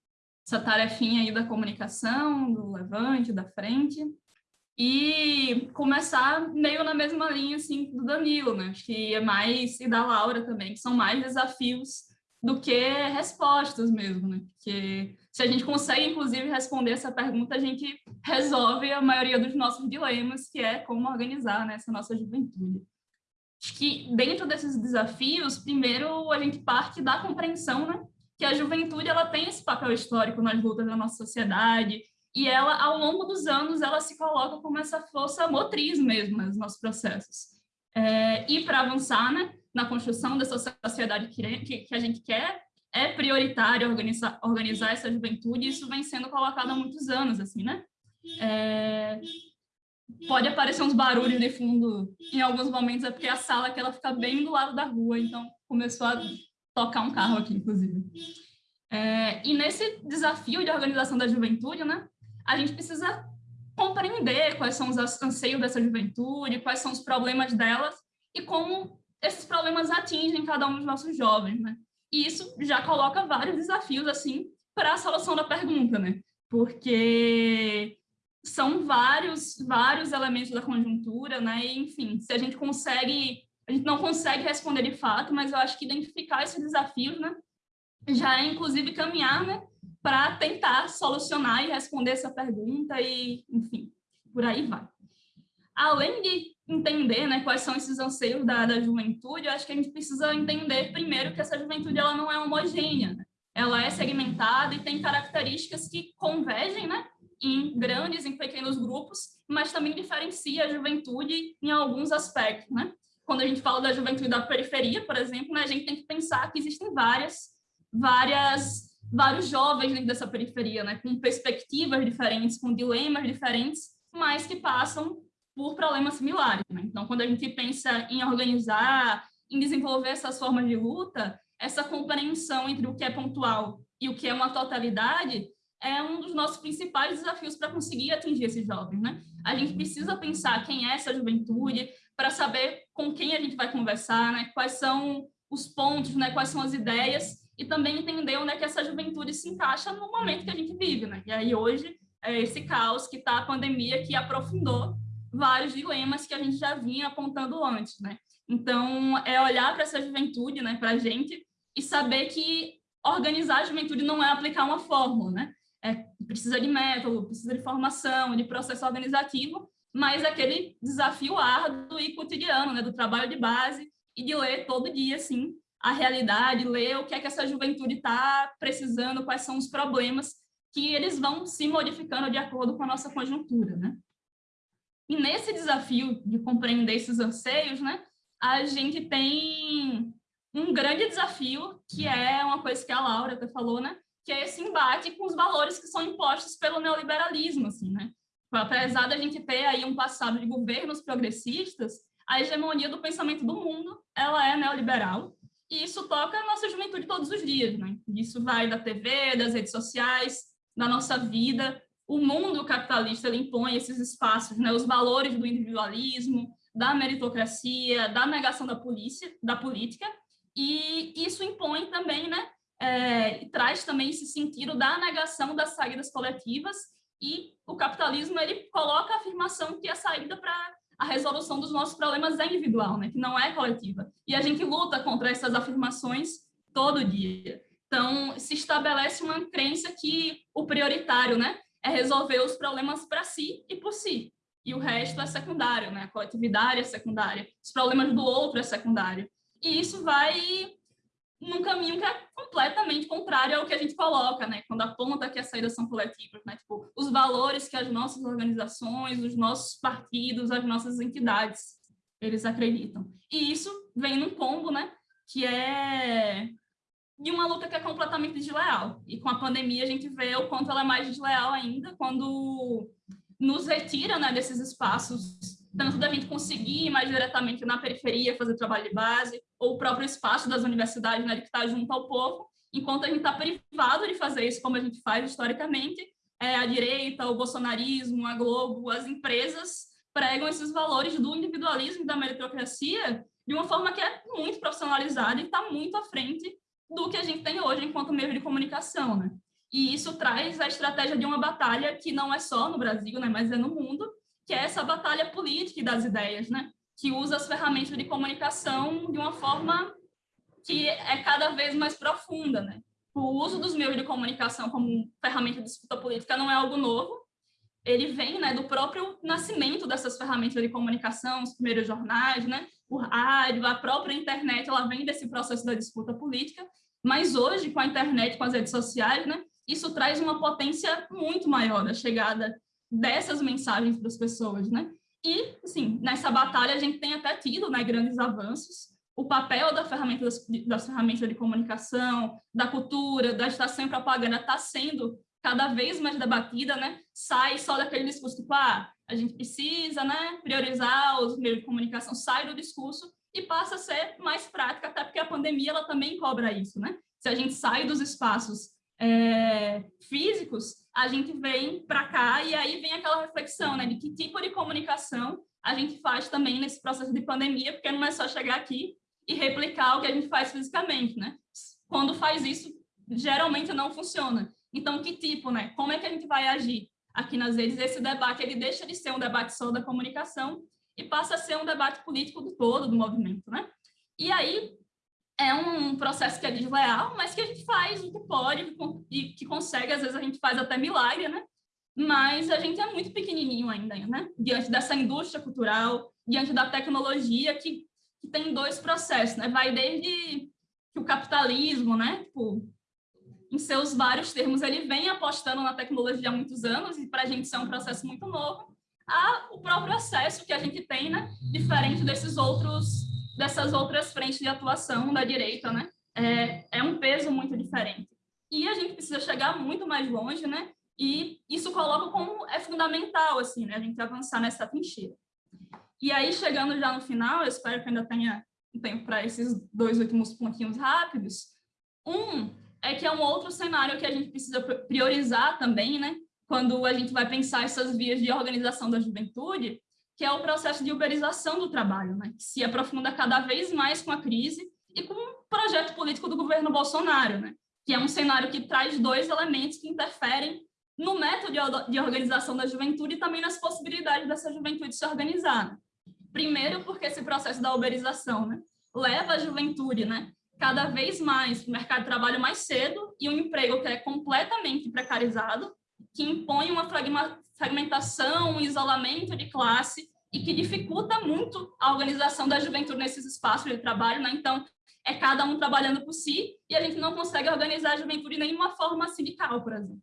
essa tarefinha aí da comunicação, do levante, da frente e começar meio na mesma linha assim do Danilo, né? Acho que é mais e da Laura também, que são mais desafios do que respostas mesmo, né? Porque se a gente consegue inclusive responder essa pergunta, a gente resolve a maioria dos nossos dilemas, que é como organizar né, essa nossa juventude. Acho que dentro desses desafios, primeiro a gente parte da compreensão, né? Que a juventude ela tem esse papel histórico nas lutas da nossa sociedade, e ela, ao longo dos anos, ela se coloca como essa força motriz mesmo nos nossos processos. É, e para avançar né, na construção dessa sociedade que, que, que, a gente quer, é prioritário organizar, organizar essa juventude, e isso vem sendo colocado há muitos anos, assim, né? É, pode aparecer uns barulhos de fundo em alguns momentos, é porque a sala que ela fica bem do lado da rua, então começou a tocar um carro aqui, inclusive. É, e nesse desafio de organização da juventude, né, a gente precisa compreender quais são os anseios dessa juventude, quais são os problemas delas e como esses problemas atingem cada um dos nossos jovens, né? E isso já coloca vários desafios, assim, para a solução da pergunta, né? Porque são vários, vários elementos da conjuntura, né? E, enfim, se a gente consegue, a gente não consegue responder de fato, mas eu acho que identificar esses desafios, né? Já é, inclusive, caminhar, né? para tentar solucionar e responder essa pergunta e, enfim, por aí vai. Além de entender né, quais são esses anseios da, da juventude, eu acho que a gente precisa entender primeiro que essa juventude ela não é homogênea, né? ela é segmentada e tem características que convergem né, em grandes, em pequenos grupos, mas também diferencia a juventude em alguns aspectos. Né? Quando a gente fala da juventude da periferia, por exemplo, né, a gente tem que pensar que existem várias, várias vários jovens dentro dessa periferia, né, com perspectivas diferentes, com dilemas diferentes, mas que passam por problemas similares. Né? Então, quando a gente pensa em organizar, em desenvolver essas formas de luta, essa compreensão entre o que é pontual e o que é uma totalidade é um dos nossos principais desafios para conseguir atingir esses jovens. Né? A gente precisa pensar quem é essa juventude, para saber com quem a gente vai conversar, né? quais são os pontos, né? quais são as ideias, e também entender onde é que essa juventude se encaixa no momento que a gente vive, né? E aí hoje é esse caos que está a pandemia que aprofundou vários dilemas que a gente já vinha apontando antes, né? Então, é olhar para essa juventude, né, para a gente, e saber que organizar a juventude não é aplicar uma fórmula, né? É, precisa de método, precisa de formação, de processo organizativo, mas aquele desafio árduo e cotidiano, né, do trabalho de base e de ler todo dia, assim, a realidade, ler o que é que essa juventude está precisando, quais são os problemas que eles vão se modificando de acordo com a nossa conjuntura, né? E nesse desafio de compreender esses anseios, né, a gente tem um grande desafio, que é uma coisa que a Laura até falou, né, que é esse embate com os valores que são impostos pelo neoliberalismo, assim, né? Apesar da gente ter aí um passado de governos progressistas, a hegemonia do pensamento do mundo, ela é neoliberal, e isso toca a nossa juventude todos os dias, né? Isso vai da TV, das redes sociais, da nossa vida. O mundo capitalista impõe esses espaços, né? Os valores do individualismo, da meritocracia, da negação da polícia, da política, e isso impõe também, né? É, traz também esse sentido da negação das saídas coletivas E o capitalismo, ele coloca a afirmação que a saída para a resolução dos nossos problemas é individual, né? que não é coletiva. E a gente luta contra essas afirmações todo dia. Então, se estabelece uma crença que o prioritário né, é resolver os problemas para si e por si. E o resto é secundário, né? a coletividade é secundária, os problemas do outro é secundário. E isso vai num caminho que é completamente contrário ao que a gente coloca, né? Quando aponta que as saídas são coletivas, né? Tipo, os valores que as nossas organizações, os nossos partidos, as nossas entidades, eles acreditam. E isso vem num combo, né? Que é de uma luta que é completamente desleal. E com a pandemia a gente vê o quanto ela é mais desleal ainda quando nos retira né, desses espaços tanto da gente conseguir ir mais diretamente na periferia, fazer trabalho de base, ou o próprio espaço das universidades, né, que está junto ao povo, enquanto a gente está privado de fazer isso como a gente faz historicamente, é, a direita, o bolsonarismo, a Globo, as empresas pregam esses valores do individualismo e da meritocracia de uma forma que é muito profissionalizada e está muito à frente do que a gente tem hoje enquanto meio de comunicação, né? E isso traz a estratégia de uma batalha que não é só no Brasil, né, mas é no mundo, que é essa batalha política das ideias, né? que usa as ferramentas de comunicação de uma forma que é cada vez mais profunda. Né? O uso dos meios de comunicação como ferramenta de disputa política não é algo novo, ele vem né, do próprio nascimento dessas ferramentas de comunicação, os primeiros jornais, né, o rádio, a própria internet, ela vem desse processo da disputa política, mas hoje, com a internet, com as redes sociais, né, isso traz uma potência muito maior da chegada dessas mensagens para as pessoas, né? E, assim, nessa batalha a gente tem até tido né, grandes avanços. O papel da ferramenta das, das ferramentas de comunicação, da cultura, da estação e propaganda está sendo cada vez mais debatida, né? Sai só daquele discurso tipo, ah, a gente precisa, né, priorizar os meios de comunicação, sai do discurso e passa a ser mais prática, até porque a pandemia ela também cobra isso, né? Se a gente sai dos espaços é, físicos, a gente vem para cá e aí vem aquela reflexão, né, de que tipo de comunicação a gente faz também nesse processo de pandemia, porque não é só chegar aqui e replicar o que a gente faz fisicamente, né? Quando faz isso, geralmente não funciona. Então, que tipo, né? Como é que a gente vai agir aqui nas redes? Esse debate, ele deixa de ser um debate só da comunicação e passa a ser um debate político do todo do movimento, né? E aí, é um processo que é desleal, mas que a gente faz o que pode e que consegue, às vezes a gente faz até milagre, né? Mas a gente é muito pequenininho ainda, né? Diante dessa indústria cultural, diante da tecnologia que, que tem dois processos, né? Vai desde que o capitalismo, né? Tipo, em seus vários termos, ele vem apostando na tecnologia há muitos anos e para a gente isso é um processo muito novo, a o próprio acesso que a gente tem, né? Diferente desses outros dessas outras frentes de atuação da direita, né? É, é um peso muito diferente. E a gente precisa chegar muito mais longe, né? E isso coloca como é fundamental, assim, né? A gente avançar nessa trincheira. E aí, chegando já no final, eu espero que ainda tenha um tempo para esses dois últimos pontinhos rápidos. Um é que é um outro cenário que a gente precisa priorizar também, né? Quando a gente vai pensar essas vias de organização da juventude, que é o processo de uberização do trabalho, né? que se aprofunda cada vez mais com a crise e com o projeto político do governo Bolsonaro, né? que é um cenário que traz dois elementos que interferem no método de organização da juventude e também nas possibilidades dessa juventude se organizar. Primeiro, porque esse processo da uberização né, leva a juventude né, cada vez mais o mercado de trabalho mais cedo e um emprego que é completamente precarizado, que impõe uma fragmentação, um isolamento de classe e que dificulta muito a organização da juventude nesses espaços de trabalho, né? Então, é cada um trabalhando por si e a gente não consegue organizar a juventude de nenhuma forma sindical, por exemplo.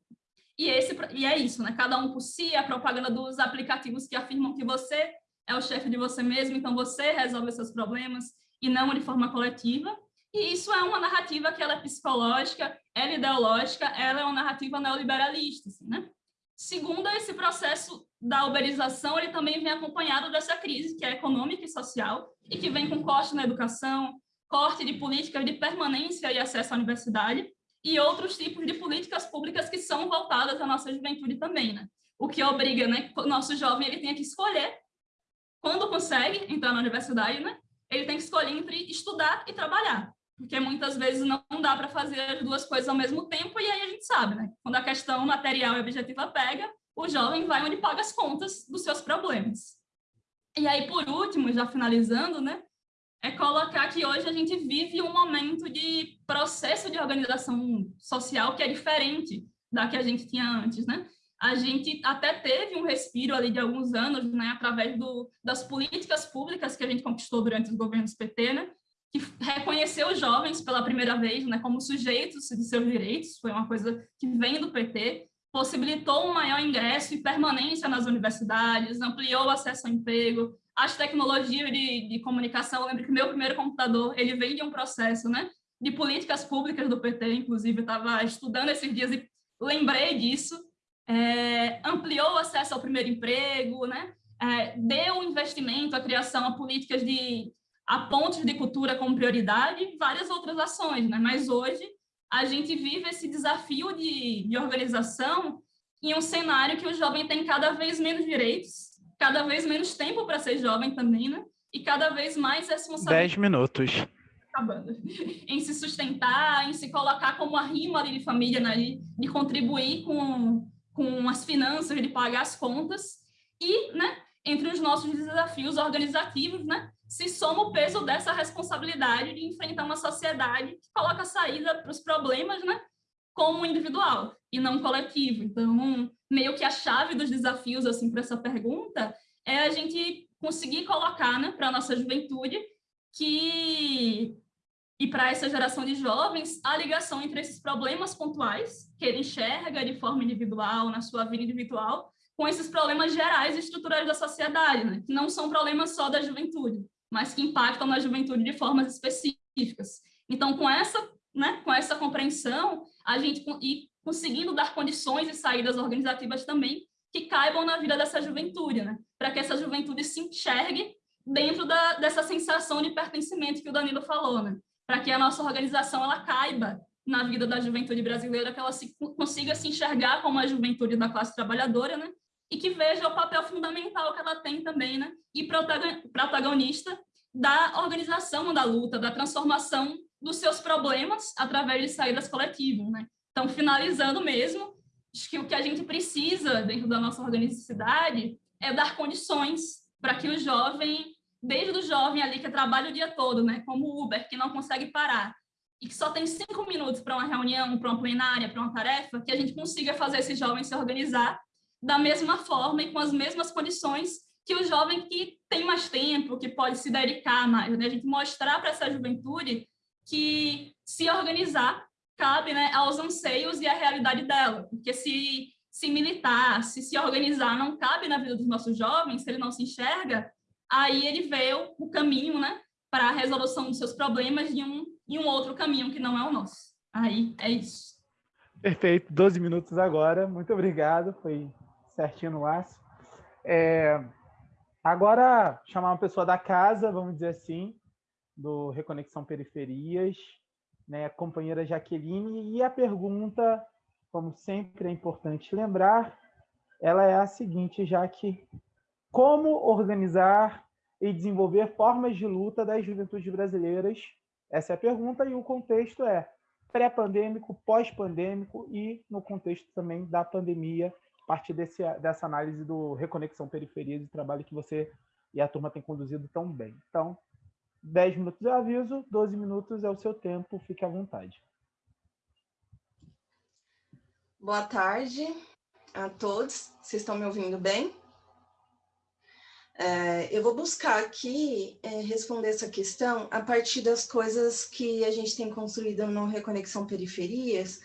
E, esse, e é isso, né? Cada um por si, a propaganda dos aplicativos que afirmam que você é o chefe de você mesmo, então você resolve seus problemas e não de forma coletiva. E isso é uma narrativa que ela é psicológica, ela é ideológica, ela é uma narrativa neoliberalista, assim, né? Segundo, esse processo da uberização, ele também vem acompanhado dessa crise, que é econômica e social, e que vem com corte na educação, corte de políticas de permanência e acesso à universidade, e outros tipos de políticas públicas que são voltadas à nossa juventude também, né? O que obriga, né, o nosso jovem ele tenha que escolher, quando consegue entrar na universidade, né, ele tem que escolher entre estudar e trabalhar porque muitas vezes não dá para fazer as duas coisas ao mesmo tempo, e aí a gente sabe, né? Quando a questão material e objetiva pega, o jovem vai onde paga as contas dos seus problemas. E aí, por último, já finalizando, né, é colocar que hoje a gente vive um momento de processo de organização social que é diferente da que a gente tinha antes, né? A gente até teve um respiro ali de alguns anos, né, através do, das políticas públicas que a gente conquistou durante os governos PT, né, que reconheceu os jovens pela primeira vez, né, como sujeitos de seus direitos, foi uma coisa que vem do PT, possibilitou um maior ingresso e permanência nas universidades, ampliou o acesso ao emprego, as tecnologias de, de comunicação, eu lembro que meu primeiro computador, ele vem de um processo, né, de políticas públicas do PT, inclusive, estava estudando esses dias e lembrei disso, é, ampliou o acesso ao primeiro emprego, né, é, deu investimento à criação a políticas de a pontos de cultura como prioridade e várias outras ações, né, mas hoje a gente vive esse desafio de, de organização em um cenário que o jovem tem cada vez menos direitos, cada vez menos tempo para ser jovem também, né? E cada vez mais responsabilidade. Dez minutos. Acabando. em se sustentar, em se colocar como a rima de família, né? De, de contribuir com, com as finanças, de pagar as contas. E, né? Entre os nossos desafios organizativos, né? Se soma o peso dessa responsabilidade de enfrentar uma sociedade que coloca a saída para os problemas, né, como individual e não coletivo. Então, meio que a chave dos desafios assim para essa pergunta é a gente conseguir colocar, né, para a nossa juventude que e para essa geração de jovens a ligação entre esses problemas pontuais que ele enxerga de forma individual na sua vida individual com esses problemas gerais e estruturais da sociedade, né? que não são problemas só da juventude, mas que impactam na juventude de formas específicas. Então, com essa, né, com essa compreensão, a gente e conseguindo dar condições e saídas organizativas também que caibam na vida dessa juventude, né, para que essa juventude se enxergue dentro da, dessa sensação de pertencimento que o Danilo falou, né, para que a nossa organização ela caiba na vida da juventude brasileira, que ela se, consiga se enxergar como a juventude da classe trabalhadora, né, e que veja o papel fundamental que ela tem também, né? E protagonista da organização da luta, da transformação dos seus problemas através de saídas coletivas, né? Então, finalizando mesmo, acho que o que a gente precisa dentro da nossa organicidade é dar condições para que o jovem, desde o jovem ali que trabalha o dia todo, né? Como o Uber, que não consegue parar, e que só tem cinco minutos para uma reunião, para uma plenária, para uma tarefa, que a gente consiga fazer esse jovem se organizar da mesma forma e com as mesmas condições que o jovem que tem mais tempo, que pode se dedicar mais, né? A gente mostrar para essa juventude que se organizar cabe né, aos anseios e à realidade dela, porque se, se militar, se se organizar não cabe na vida dos nossos jovens, se ele não se enxerga, aí ele vê o, o caminho né, para a resolução dos seus problemas em um, em um outro caminho que não é o nosso. Aí é isso. Perfeito, 12 minutos agora, muito obrigado, foi certinho no laço. É, agora, chamar uma pessoa da casa, vamos dizer assim, do Reconexão Periferias, né, a companheira Jaqueline, e a pergunta, como sempre é importante lembrar, ela é a seguinte, já que como organizar e desenvolver formas de luta das juventudes brasileiras? Essa é a pergunta, e o contexto é pré-pandêmico, pós-pandêmico e no contexto também da pandemia partir desse, dessa análise do Reconexão Periferias e trabalho que você e a turma têm conduzido tão bem. Então, 10 minutos eu aviso, 12 minutos é o seu tempo, fique à vontade. Boa tarde a todos, vocês estão me ouvindo bem? É, eu vou buscar aqui é, responder essa questão a partir das coisas que a gente tem construído no Reconexão Periferias,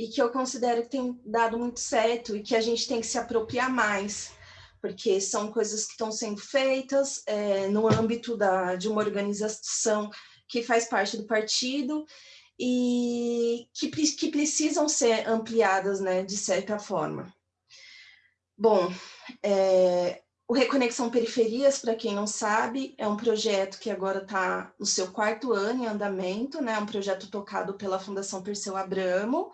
e que eu considero que tem dado muito certo e que a gente tem que se apropriar mais, porque são coisas que estão sendo feitas é, no âmbito da, de uma organização que faz parte do partido e que, que precisam ser ampliadas, né, de certa forma. Bom, é, o Reconexão Periferias, para quem não sabe, é um projeto que agora está no seu quarto ano em andamento, né? um projeto tocado pela Fundação Perseu Abramo,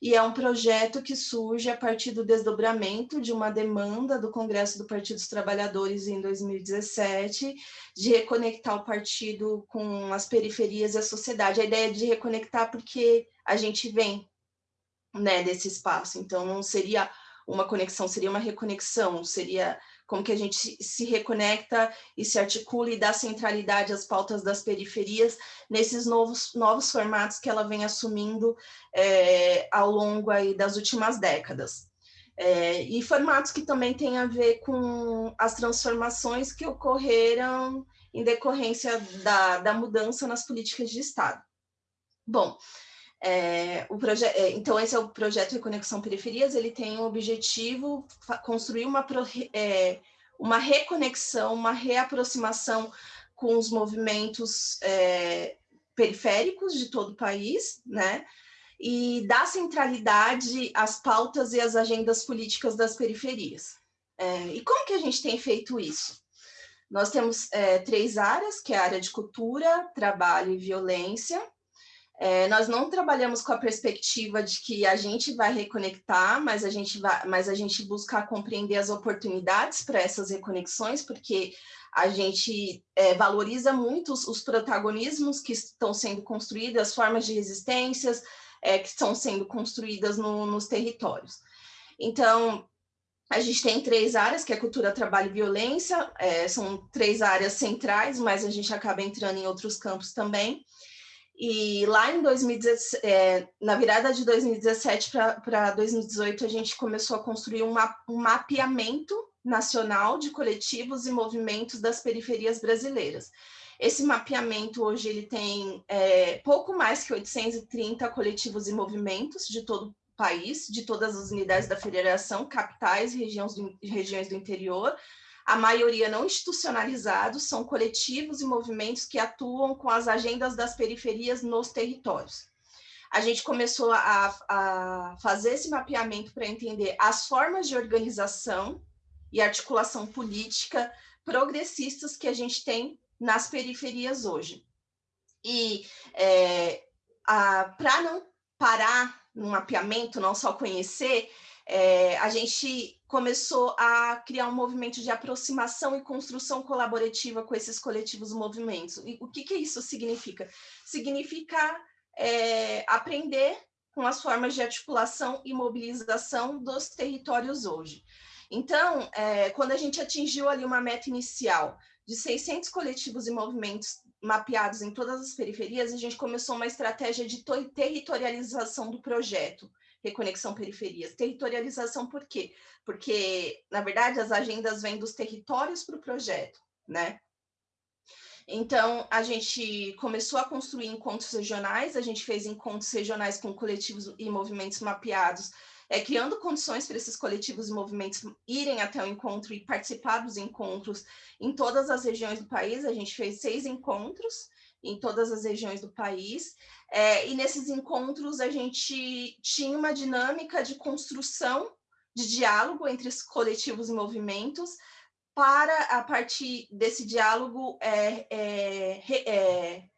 e é um projeto que surge a partir do desdobramento de uma demanda do Congresso do Partido dos Trabalhadores em 2017, de reconectar o partido com as periferias e a sociedade. A ideia é de reconectar porque a gente vem né, desse espaço, então não seria uma conexão, seria uma reconexão, seria como que a gente se reconecta e se articula e dá centralidade às pautas das periferias nesses novos, novos formatos que ela vem assumindo é, ao longo aí das últimas décadas. É, e formatos que também têm a ver com as transformações que ocorreram em decorrência da, da mudança nas políticas de Estado. Bom, é, o é, então, esse é o projeto Reconexão Periferias, ele tem o objetivo construir uma, é, uma reconexão, uma reaproximação com os movimentos é, periféricos de todo o país, né? E dar centralidade às pautas e às agendas políticas das periferias. É, e como que a gente tem feito isso? Nós temos é, três áreas, que é a área de cultura, trabalho e violência, é, nós não trabalhamos com a perspectiva de que a gente vai reconectar, mas a gente, vai, mas a gente busca compreender as oportunidades para essas reconexões, porque a gente é, valoriza muito os, os, protagonismos que estão sendo construídos, as formas de resistências é, que estão sendo construídas no, nos territórios. Então, a gente tem três áreas, que é cultura, trabalho e violência, é, são três áreas centrais, mas a gente acaba entrando em outros campos também. E lá em 2017, é, na virada de 2017 para 2018, a gente começou a construir um, um mapeamento nacional de coletivos e movimentos das periferias brasileiras. Esse mapeamento hoje ele tem é, pouco mais que 830 coletivos e movimentos de todo o país, de todas as unidades da federação, capitais e regiões do, regiões do interior, a maioria não institucionalizados, são coletivos e movimentos que atuam com as agendas das periferias nos territórios. A gente começou a, a fazer esse mapeamento para entender as formas de organização e articulação política progressistas que a gente tem nas periferias hoje. E é, para não parar no mapeamento, não só conhecer, é, a gente começou a criar um movimento de aproximação e construção colaborativa com esses coletivos movimentos. E o que, que isso significa? Significa é, aprender com as formas de articulação e mobilização dos territórios hoje. Então, é, quando a gente atingiu ali uma meta inicial de 600 coletivos e movimentos mapeados em todas as periferias, a gente começou uma estratégia de territorialização do projeto, reconexão periferias. Territorialização por quê? Porque, na verdade, as agendas vêm dos territórios para o projeto, né? Então, a gente começou a construir encontros regionais, a gente fez encontros regionais com coletivos e movimentos mapeados, é, criando condições para esses coletivos e movimentos irem até o encontro e participar dos encontros em todas as regiões do país. A gente fez seis encontros, em todas as regiões do país. É, e nesses encontros a gente tinha uma dinâmica de construção de diálogo entre os coletivos e movimentos, para, a partir desse diálogo, é, é, é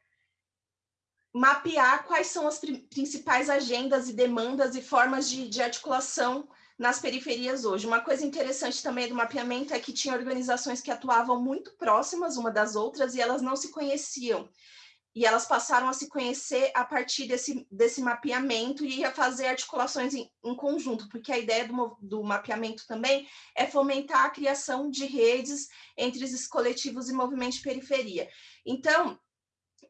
mapear quais são as principais agendas e demandas e formas de, de articulação nas periferias hoje. Uma coisa interessante também do mapeamento é que tinha organizações que atuavam muito próximas uma das outras e elas não se conheciam e elas passaram a se conhecer a partir desse, desse mapeamento e a fazer articulações em, em conjunto, porque a ideia do, do, mapeamento também é fomentar a criação de redes entre esses coletivos e movimentos de periferia. Então,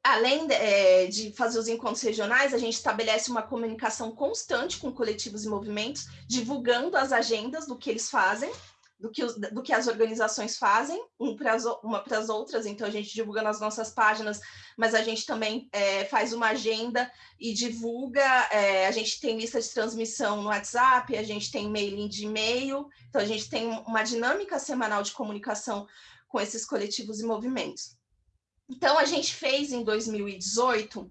além de, é, de, fazer os encontros regionais, a gente estabelece uma comunicação constante com coletivos e movimentos, divulgando as agendas do que eles fazem, do que, os, do que as organizações fazem, um uma para as outras, então a gente divulga nas nossas páginas, mas a gente também é, faz uma agenda e divulga, é, a gente tem lista de transmissão no WhatsApp, a gente tem mailing de e-mail, então a gente tem uma dinâmica semanal de comunicação com esses coletivos e movimentos. Então a gente fez em 2018,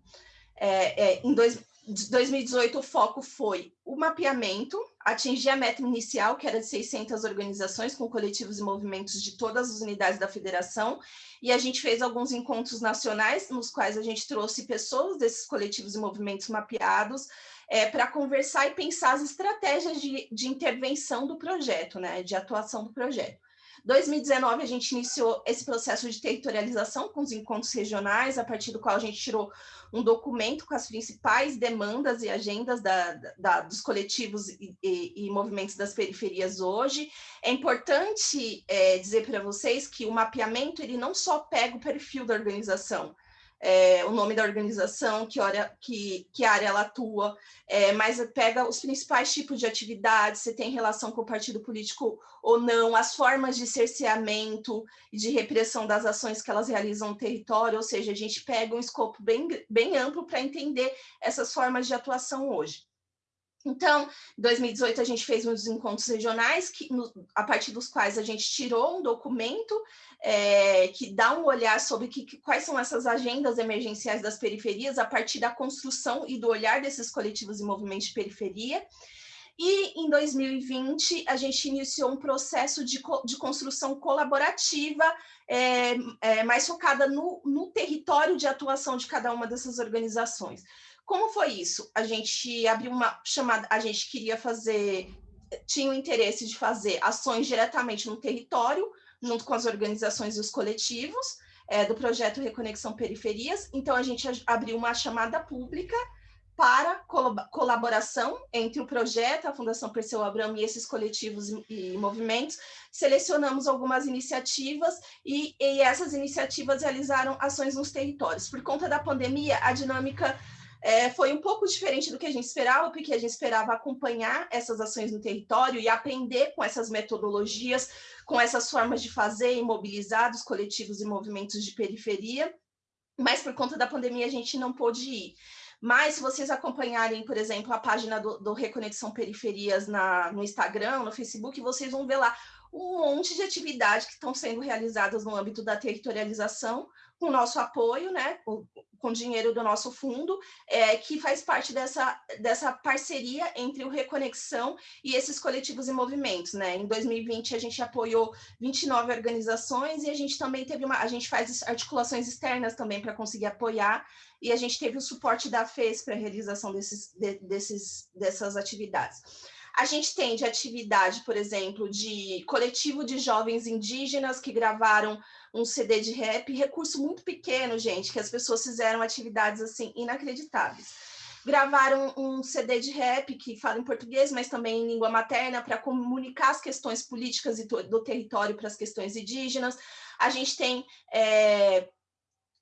é, é, em dois, 2018 o foco foi o mapeamento, atingir a meta inicial, que era de 600 organizações com coletivos e movimentos de todas as unidades da federação, e a gente fez alguns encontros nacionais, nos quais a gente trouxe pessoas desses coletivos e movimentos mapeados, é, para conversar e pensar as estratégias de, de intervenção do projeto, né, de atuação do projeto. 2019, a gente iniciou esse processo de territorialização com os encontros regionais, a partir do qual a gente tirou um documento com as principais demandas e agendas da, da, dos coletivos e, e, e, movimentos das periferias hoje. É importante é, dizer para vocês que o mapeamento ele não só pega o perfil da organização, é, o nome da organização, que, hora, que, que área ela atua, é, mas pega os principais tipos de atividades, se tem relação com o partido político ou não, as formas de cerceamento e de repressão das ações que elas realizam no território, ou seja, a gente pega um escopo bem, bem amplo para entender essas formas de atuação hoje. Então, em 2018, a gente fez uns encontros regionais, que, no, a partir dos quais a gente tirou um documento é, que dá um olhar sobre que, quais são essas agendas emergenciais das periferias a partir da construção e do olhar desses coletivos e movimentos de periferia. E em 2020, a gente iniciou um processo de, de construção colaborativa, é, é, mais focada no, no território de atuação de cada uma dessas organizações. Como foi isso? A gente abriu uma chamada, a gente queria fazer, tinha o interesse de fazer ações diretamente no território, junto com as organizações e os coletivos é, do projeto Reconexão Periferias. Então, a gente abriu uma chamada pública para colaboração entre o projeto, a Fundação Perseu Abramo e esses coletivos e, movimentos, selecionamos algumas iniciativas e, e essas iniciativas realizaram ações nos territórios. Por conta da pandemia, a dinâmica é, foi um pouco diferente do que a gente esperava, porque a gente esperava acompanhar essas ações no território e aprender com essas metodologias, com essas formas de fazer e mobilizar os coletivos e movimentos de periferia, mas por conta da pandemia a gente não pôde ir. Mas se vocês acompanharem, por exemplo, a página do, do Reconexão Periferias na, no Instagram, no Facebook, vocês vão ver lá um monte de atividades que estão sendo realizadas no âmbito da territorialização, com nosso apoio, né, com dinheiro do nosso fundo, é, que faz parte dessa, dessa parceria entre o Reconexão e esses coletivos e movimentos, né? Em 2020 a gente apoiou 29 organizações e a gente também teve uma, a gente faz articulações externas também para conseguir apoiar e a gente teve o suporte da FES para a realização desses, de, desses, dessas atividades. A gente tem de atividade, por exemplo, de coletivo de jovens indígenas que gravaram um CD de rap, recurso muito pequeno, gente, que as pessoas fizeram atividades assim inacreditáveis. Gravaram um CD de rap que fala em português, mas também em língua materna, para comunicar as questões políticas do território para as questões indígenas. A gente tem é,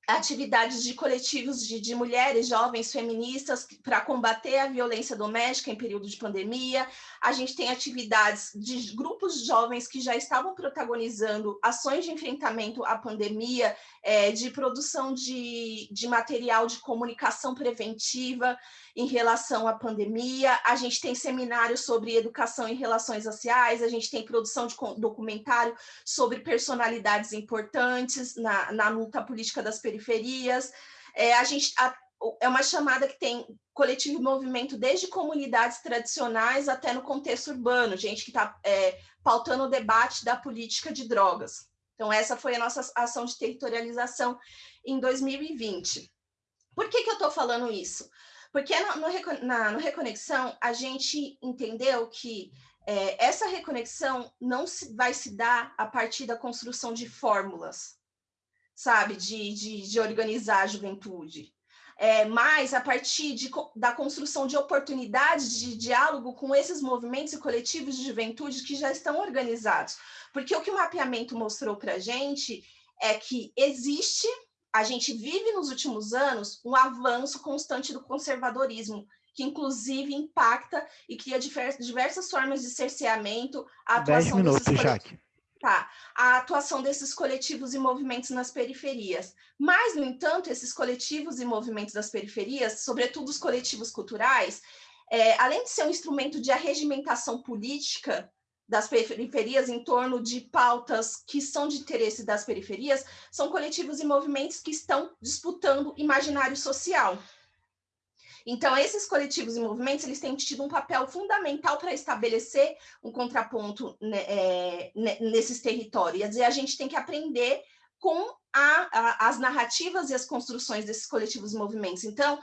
atividades de coletivos de, de, mulheres jovens feministas para combater a violência doméstica em período de pandemia. A gente tem atividades de grupos de jovens que já estavam protagonizando ações de enfrentamento à pandemia, é, de produção de, de material de comunicação preventiva em relação à pandemia. A gente tem seminários sobre educação e relações sociais, a gente tem produção de documentário sobre personalidades importantes na, na luta política das periferias periferias. É, a gente a, é uma chamada que tem coletivo e movimento desde comunidades tradicionais até no contexto urbano, gente que está é, pautando o debate da política de drogas. Então, essa foi a nossa ação de territorialização em 2020. Por que, que eu estou falando isso? Porque no, no, na, no Reconexão, a gente entendeu que é, essa reconexão não se, vai se dar a partir da construção de fórmulas, sabe, de, de, de organizar a juventude. É, mas a partir de, da construção de oportunidades de diálogo com esses movimentos e coletivos de juventude que já estão organizados. Porque o que o mapeamento mostrou para a gente é que existe, a gente vive nos últimos anos um avanço constante do conservadorismo, que inclusive impacta e cria diversas formas de cerceamento. A atuação 10 minutos, Jaque a atuação desses coletivos e movimentos nas periferias. Mas, no entanto, esses coletivos e movimentos das periferias, sobretudo os coletivos culturais, é, além de ser um instrumento de arregimentação política das periferias em torno de pautas que são de interesse das periferias, são coletivos e movimentos que estão disputando imaginário social. Então, esses coletivos e movimentos, eles têm tido um papel fundamental para estabelecer um contraponto né, é, nesses territórios. E a gente tem que aprender com a, a, as narrativas e as construções desses coletivos e movimentos. Então,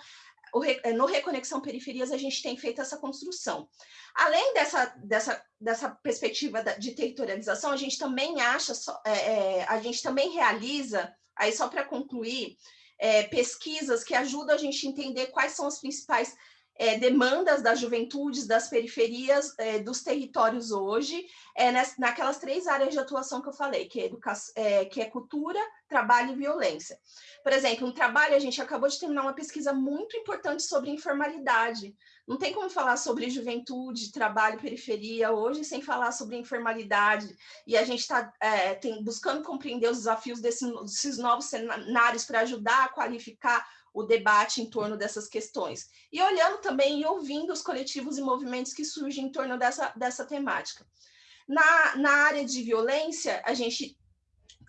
é, no Reconexão Periferias, a gente tem feito essa construção. Além dessa, dessa, dessa perspectiva de territorialização, a gente também acha, é, é, a gente também realiza, aí só para concluir, é, pesquisas que ajudam a gente a entender quais são as principais é, demandas das juventudes, das periferias, é, dos territórios hoje, é, nas, naquelas três áreas de atuação que eu falei, que é, educação, é, que é cultura, trabalho e violência. Por exemplo, no trabalho, a gente acabou de terminar uma pesquisa muito importante sobre informalidade. Não tem como falar sobre juventude, trabalho, periferia hoje sem falar sobre informalidade. E a gente está é, buscando compreender os desafios desse, desses novos cenários para ajudar a qualificar o debate em torno dessas questões. E olhando também e ouvindo os coletivos e movimentos que surgem em torno dessa, dessa temática. Na, na área de violência, a gente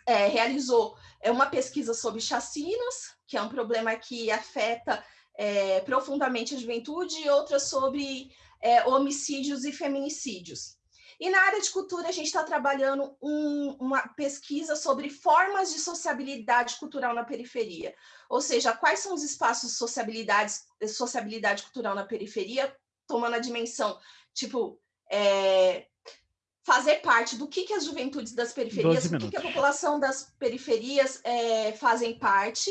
é, realizou é, uma pesquisa sobre chacinas, que é um problema que afeta é, profundamente a juventude, e outra sobre é, homicídios e feminicídios. E na área de cultura, a gente está trabalhando um, uma pesquisa sobre formas de sociabilidade cultural na periferia. Ou seja, quais são os espaços de sociabilidade, sociabilidade cultural na periferia, tomando a dimensão, tipo, é, fazer parte do que, que as juventudes das periferias, do que, que a população das periferias é, fazem parte,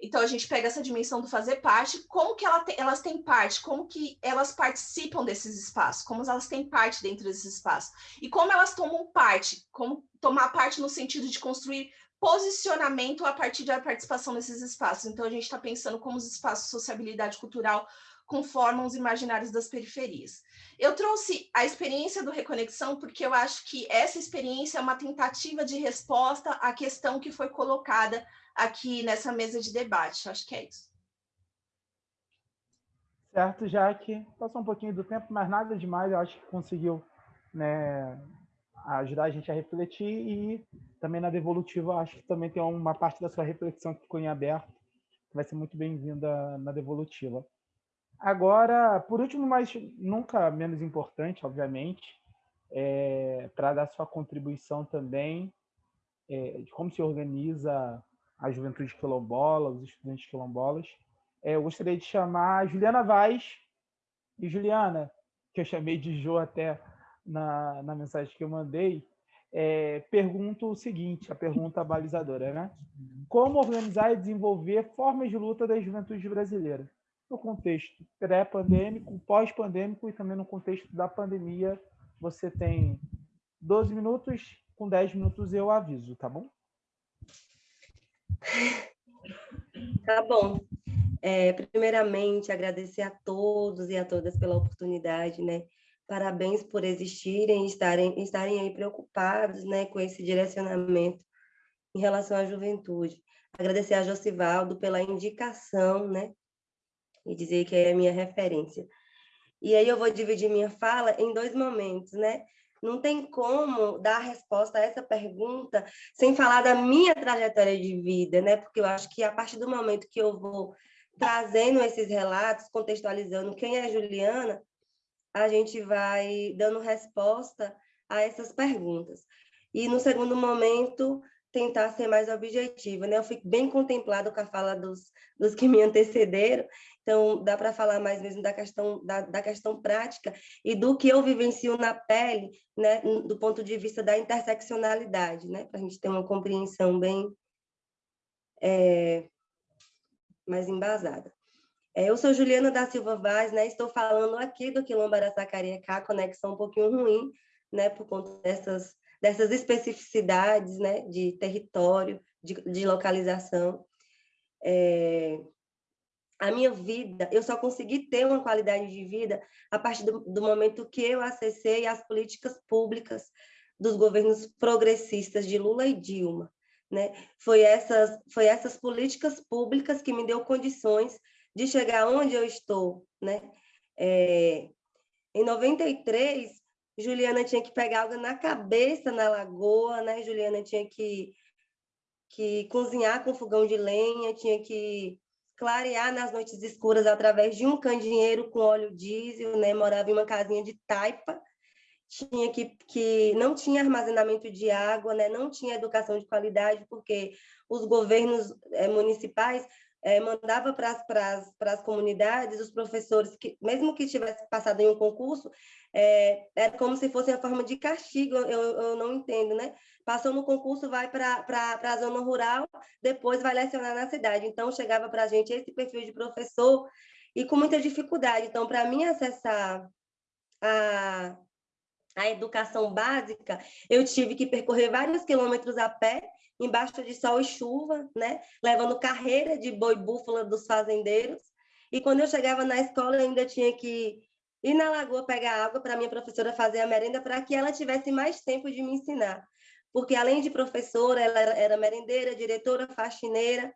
então, a gente pega essa dimensão do fazer parte, como que ela te, elas têm parte, como que elas participam desses espaços, como elas têm parte dentro desses espaços, e como elas tomam parte, como tomar parte no sentido de construir posicionamento a partir da participação nesses espaços. Então, a gente está pensando como os espaços de sociabilidade cultural conformam os imaginários das periferias. Eu trouxe a experiência do Reconexão porque eu acho que essa experiência é uma tentativa de resposta à questão que foi colocada aqui nessa mesa de debate. Acho que é isso. Certo, Jaque. Passou um pouquinho do tempo, mas nada demais. Eu acho que conseguiu né, ajudar a gente a refletir e também na devolutiva, acho que também tem uma parte da sua reflexão que ficou em aberto, que vai ser muito bem-vinda na devolutiva. Agora, por último, mas nunca menos importante, obviamente, é, para dar sua contribuição também é, de como se organiza a juventude quilombola, os estudantes quilombolas. É, eu gostaria de chamar a Juliana Vaz. E Juliana, que eu chamei de Jo até na, na mensagem que eu mandei, é, pergunto o seguinte, a pergunta balizadora, né? Como organizar e desenvolver formas de luta da juventude brasileira? No contexto pré-pandêmico, pós-pandêmico e também no contexto da pandemia, você tem 12 minutos, com 10 minutos eu aviso, tá bom? Tá bom. É, primeiramente, agradecer a todos e a todas pela oportunidade, né? Parabéns por existirem e estarem, estarem aí preocupados né, com esse direcionamento em relação à juventude. Agradecer a Josivaldo pela indicação, né? E dizer que é a minha referência. E aí eu vou dividir minha fala em dois momentos, né? Não tem como dar resposta a essa pergunta sem falar da minha trajetória de vida, né? Porque eu acho que a partir do momento que eu vou trazendo esses relatos, contextualizando quem é Juliana, a gente vai dando resposta a essas perguntas. E no segundo momento, tentar ser mais objetiva, né? Eu fico bem contemplado com a fala dos, dos que me antecederam, então dá para falar mais mesmo da questão da, da, questão prática e do que eu vivencio na pele, né? Do ponto de vista da interseccionalidade, né? Para a gente ter uma compreensão bem é, mais embasada. É, eu sou Juliana da Silva Vaz, né? Estou falando aqui do Quilombo Araçacariecá, conexão um pouquinho ruim, né? Por conta dessas dessas especificidades né, de território, de, de localização. É, a minha vida, eu só consegui ter uma qualidade de vida a partir do, do momento que eu acessei as políticas públicas dos governos progressistas de Lula e Dilma. Né? Foi, essas, foi essas políticas públicas que me deu condições de chegar onde eu estou. Né? É, em 93, Juliana tinha que pegar água na cabeça na lagoa, né? Juliana tinha que, que cozinhar com fogão de lenha, tinha que clarear nas noites escuras através de um candeeiro com óleo diesel, né? Morava em uma casinha de taipa, tinha que, que não tinha armazenamento de água, né? Não tinha educação de qualidade, porque os governos é, municipais é, mandava para as comunidades os professores, que mesmo que tivesse passado em um concurso, é, era como se fosse a forma de castigo, eu, eu não entendo, né? Passou no concurso, vai para a zona rural, depois vai lecionar na cidade. Então, chegava para a gente esse perfil de professor e com muita dificuldade. Então, para mim acessar a, a educação básica, eu tive que percorrer vários quilômetros a pé, embaixo de sol e chuva, né? levando carreira de boi búfala dos fazendeiros. E quando eu chegava na escola, ainda tinha que ir na lagoa pegar água para minha professora fazer a merenda, para que ela tivesse mais tempo de me ensinar. Porque, além de professora, ela era merendeira, diretora, faxineira,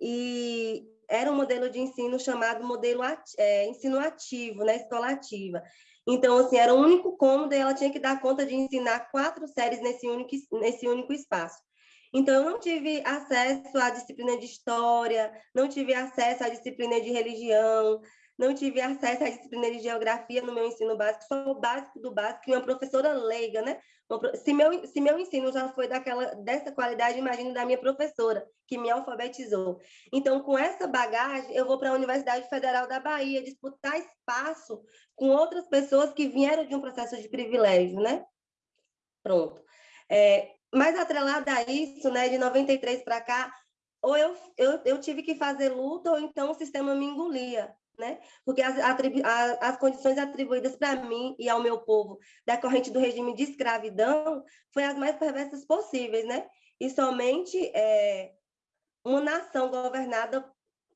e era um modelo de ensino chamado modelo é, ensino ativo, né? escola ativa. Então, assim, era o único cômodo e ela tinha que dar conta de ensinar quatro séries nesse único, nesse único espaço. Então, eu não tive acesso à disciplina de história, não tive acesso à disciplina de religião, não tive acesso à disciplina de geografia no meu ensino básico, só o básico do básico, e uma professora leiga, né? Se meu, se meu ensino já foi daquela, dessa qualidade, imagino da minha professora, que me alfabetizou. Então, com essa bagagem, eu vou para a Universidade Federal da Bahia disputar espaço com outras pessoas que vieram de um processo de privilégio, né? Pronto. É, mas atrelada a isso, né, de 93 para cá, ou eu, eu, eu tive que fazer luta, ou então o sistema me engolia né? Porque as, as condições atribuídas para mim e ao meu povo decorrente do regime de escravidão foi as mais perversas possíveis, né? E somente é, uma nação governada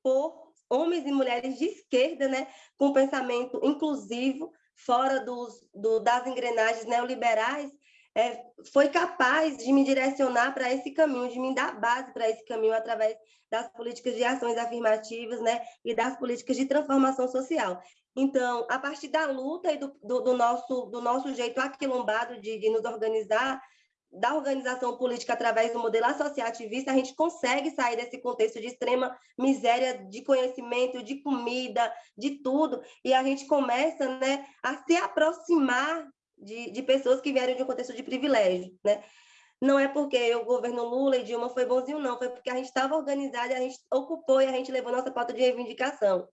por homens e mulheres de esquerda, né? Com pensamento inclusivo, fora dos, do, das engrenagens neoliberais, é, foi capaz de me direcionar para esse caminho, de me dar base para esse caminho através das políticas de ações afirmativas né, e das políticas de transformação social. Então, a partir da luta e do, do, do nosso, do nosso jeito aquilombado de, de nos organizar, da organização política através do modelo associativista, a gente consegue sair desse contexto de extrema miséria de conhecimento, de comida, de tudo, e a gente começa né, a se aproximar de, de pessoas que vieram de um contexto de privilégio, né? Não é porque o governo Lula e Dilma foi bonzinho, não, foi porque a gente estava organizado, a gente ocupou e a gente levou nossa pauta de reivindicação.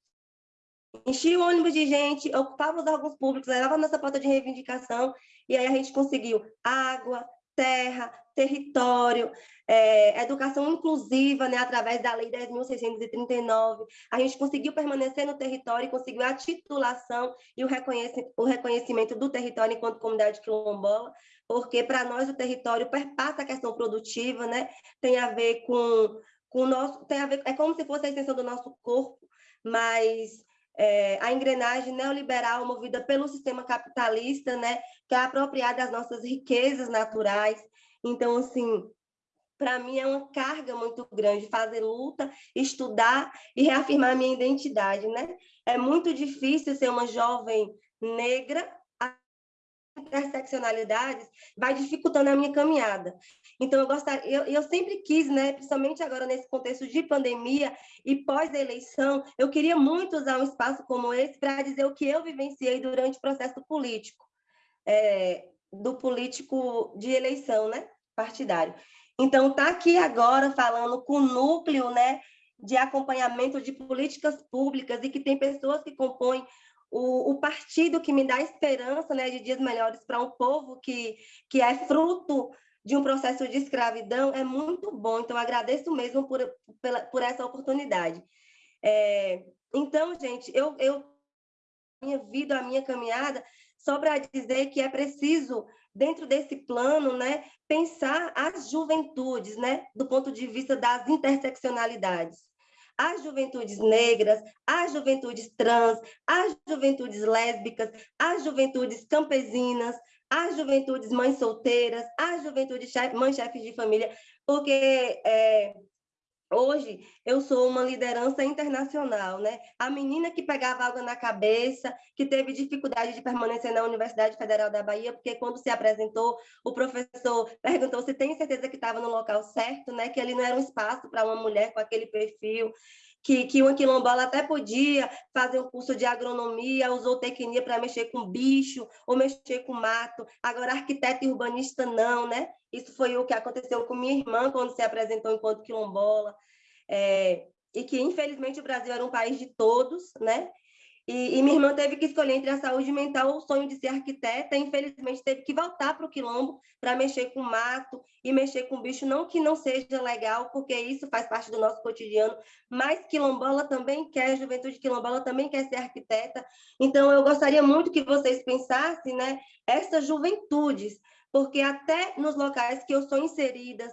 Enchia o ônibus de gente, ocupava os órgãos públicos, levava nossa pauta de reivindicação, e aí a gente conseguiu água, terra, território, é, educação inclusiva, né, através da Lei 10.639. A gente conseguiu permanecer no território, conseguiu a titulação e o, reconhecimento, o reconhecimento do território enquanto comunidade quilombola, porque para nós o território perpassa a questão produtiva, né, tem a ver com, com o nosso, tem a ver, é como se fosse a extensão do nosso corpo, mas é, a engrenagem neoliberal movida pelo sistema capitalista, né, que é apropriada das nossas riquezas naturais. Então, assim, para mim é uma carga muito grande fazer luta, estudar e reafirmar minha identidade, né? É muito difícil ser uma jovem negra interseccionalidades vai dificultando a minha caminhada. Então, eu gostaria, eu, eu sempre quis, né, principalmente agora nesse contexto de pandemia e pós-eleição, eu queria muito usar um espaço como esse para dizer o que eu vivenciei durante o processo político, é, do político de eleição, né, partidário. Então, tá aqui agora falando com o núcleo, né, de acompanhamento de políticas públicas e que tem pessoas que compõem o, o partido que me dá esperança né, de dias melhores para um povo que, que é fruto de um processo de escravidão é muito bom. Então, agradeço mesmo por, pela, por essa oportunidade. É, então, gente, eu, eu minha vida, a minha caminhada, só para dizer que é preciso, dentro desse plano, né, pensar as juventudes, né, do ponto de vista das interseccionalidades. As juventudes negras, as juventudes trans, as juventudes lésbicas, as juventudes campesinas, as juventudes mães solteiras, as juventudes mães chefes de família, porque é, Hoje eu sou uma liderança internacional, né? A menina que pegava água na cabeça, que teve dificuldade de permanecer na Universidade Federal da Bahia, porque quando se apresentou, o professor perguntou se tem certeza que estava no local certo, né? Que ali não era um espaço para uma mulher com aquele perfil, que, que uma quilombola até podia fazer um curso de agronomia, usou tecnia para mexer com bicho ou mexer com mato. Agora, arquiteto e urbanista não, né? Isso foi o que aconteceu com minha irmã quando se apresentou enquanto quilombola. É, e que, infelizmente, o Brasil era um país de todos, né? E, e, minha irmã teve que escolher entre a saúde mental ou o sonho de ser arquiteta, infelizmente teve que voltar para o quilombo para mexer com mato e mexer com bicho, não que não seja legal, porque isso faz parte do nosso cotidiano, mas quilombola também quer, juventude quilombola também quer ser arquiteta, então eu gostaria muito que vocês pensassem, né, essas juventudes, porque até nos locais que eu sou inserida,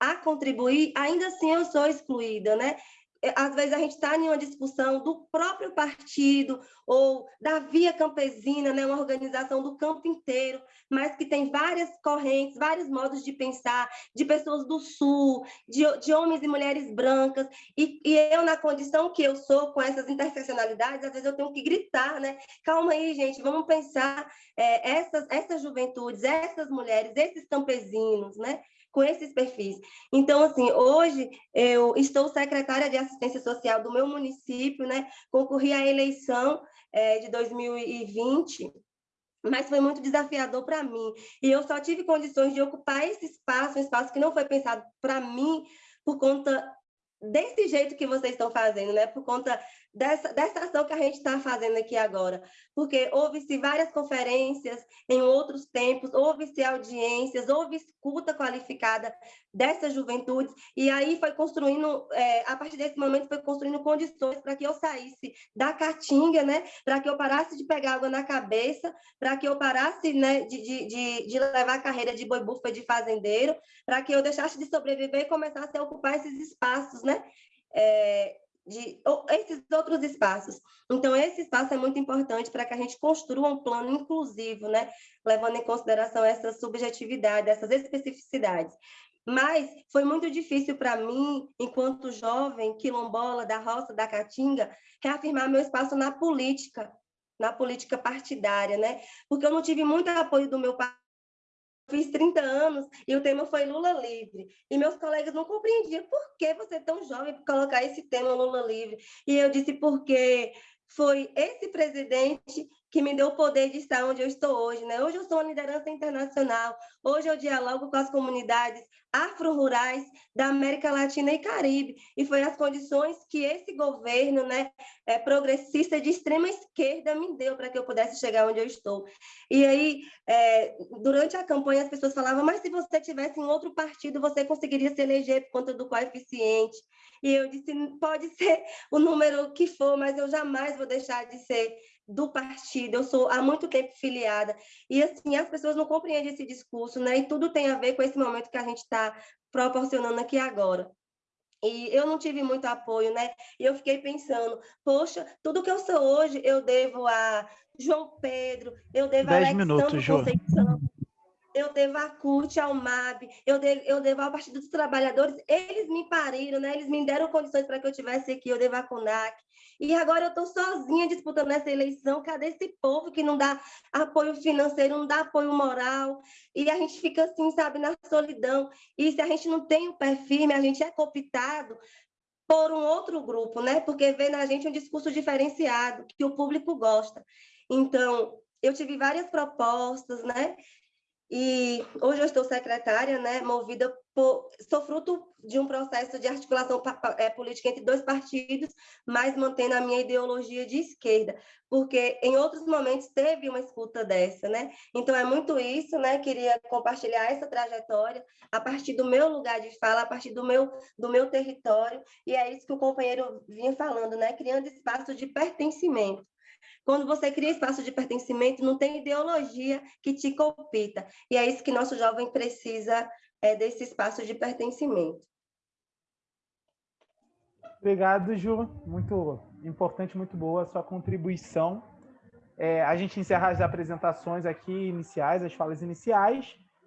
a contribuir, ainda assim eu sou excluída, né? É, às vezes a gente está em uma discussão do próprio partido ou da Via Campesina, né, uma organização do campo inteiro, mas que tem várias correntes, vários modos de pensar, de pessoas do Sul, de, de homens e mulheres brancas, e, e, eu, na condição que eu sou, com essas interseccionalidades, às vezes eu tenho que gritar, né? Calma aí, gente, vamos pensar é, essas, essas juventudes, essas mulheres, esses campesinos, né? Com esses perfis. Então, assim, hoje eu estou secretária de assistência social do meu município, né? Concorri à eleição é, de 2020, mas foi muito desafiador para mim. E eu só tive condições de ocupar esse espaço, um espaço que não foi pensado para mim, por conta desse jeito que vocês estão fazendo, né? Por conta dessa, dessa ação que a gente está fazendo aqui agora. Porque houve-se várias conferências em outros tempos, houve-se audiências, houve escuta qualificada dessas juventudes, e aí foi construindo, é, a partir desse momento, foi construindo condições para que eu saísse da caatinga, né? Para que eu parasse de pegar água na cabeça, para que eu parasse né, de, de, de, de levar a carreira de boi bufa de fazendeiro, para que eu deixasse de sobreviver e começasse a ocupar esses espaços, né? É, de esses outros espaços. Então, esse espaço é muito importante para que a gente construa um plano inclusivo, né? levando em consideração essa subjetividade, essas especificidades. Mas foi muito difícil para mim, enquanto jovem quilombola da roça da Caatinga, reafirmar meu espaço na política, na política partidária, né? Porque eu não tive muito apoio do meu fiz 30 anos e o tema foi Lula livre. E meus colegas não compreendiam por que você é tão jovem para colocar esse tema Lula livre. E eu disse porque foi esse presidente que me deu o poder de estar onde eu estou hoje. Né? Hoje eu sou uma liderança internacional, hoje eu dialogo com as comunidades afro-rurais da América Latina e Caribe, e foi as condições que esse governo né, é, progressista de extrema esquerda me deu para que eu pudesse chegar onde eu estou. E aí, é, durante a campanha, as pessoas falavam, mas se você tivesse em outro partido, você conseguiria se eleger por conta do coeficiente. E eu disse, pode ser o número que for, mas eu jamais vou deixar de ser do partido, eu sou há muito tempo filiada, e assim, as pessoas não compreendem esse discurso, né? E tudo tem a ver com esse momento que a gente está proporcionando aqui agora. E eu não tive muito apoio, né? E eu fiquei pensando, poxa, tudo que eu sou hoje eu devo a João Pedro, eu devo a Alexandre minutos, Conceição, eu devo a CUT, ao MAB, eu devo, eu devo ao Partido dos Trabalhadores, eles me pariram, né? Eles me deram condições para que eu tivesse aqui, eu devo a CONAC, e agora eu estou sozinha disputando essa eleição. Cadê esse povo que não dá apoio financeiro, não dá apoio moral? E a gente fica assim, sabe, na solidão. E se a gente não tem o pé firme, a gente é cooptado por um outro grupo, né? Porque vê na gente um discurso diferenciado, que o público gosta. Então, eu tive várias propostas, né? E hoje eu estou secretária, né, movida por, sou fruto de um processo de articulação é, política entre dois partidos, mas mantendo a minha ideologia de esquerda, porque em outros momentos teve uma escuta dessa, né? Então é muito isso, né? Queria compartilhar essa trajetória a partir do meu lugar de fala, a partir do meu do meu território, e é isso que o companheiro vinha falando, né? Criando espaço de pertencimento. Quando você cria espaço de pertencimento, não tem ideologia que te compita. E é isso que nosso jovem precisa é, desse espaço de pertencimento. Obrigado, Ju. Muito importante, muito boa a sua contribuição. É, a gente encerra as apresentações aqui iniciais, as falas iniciais.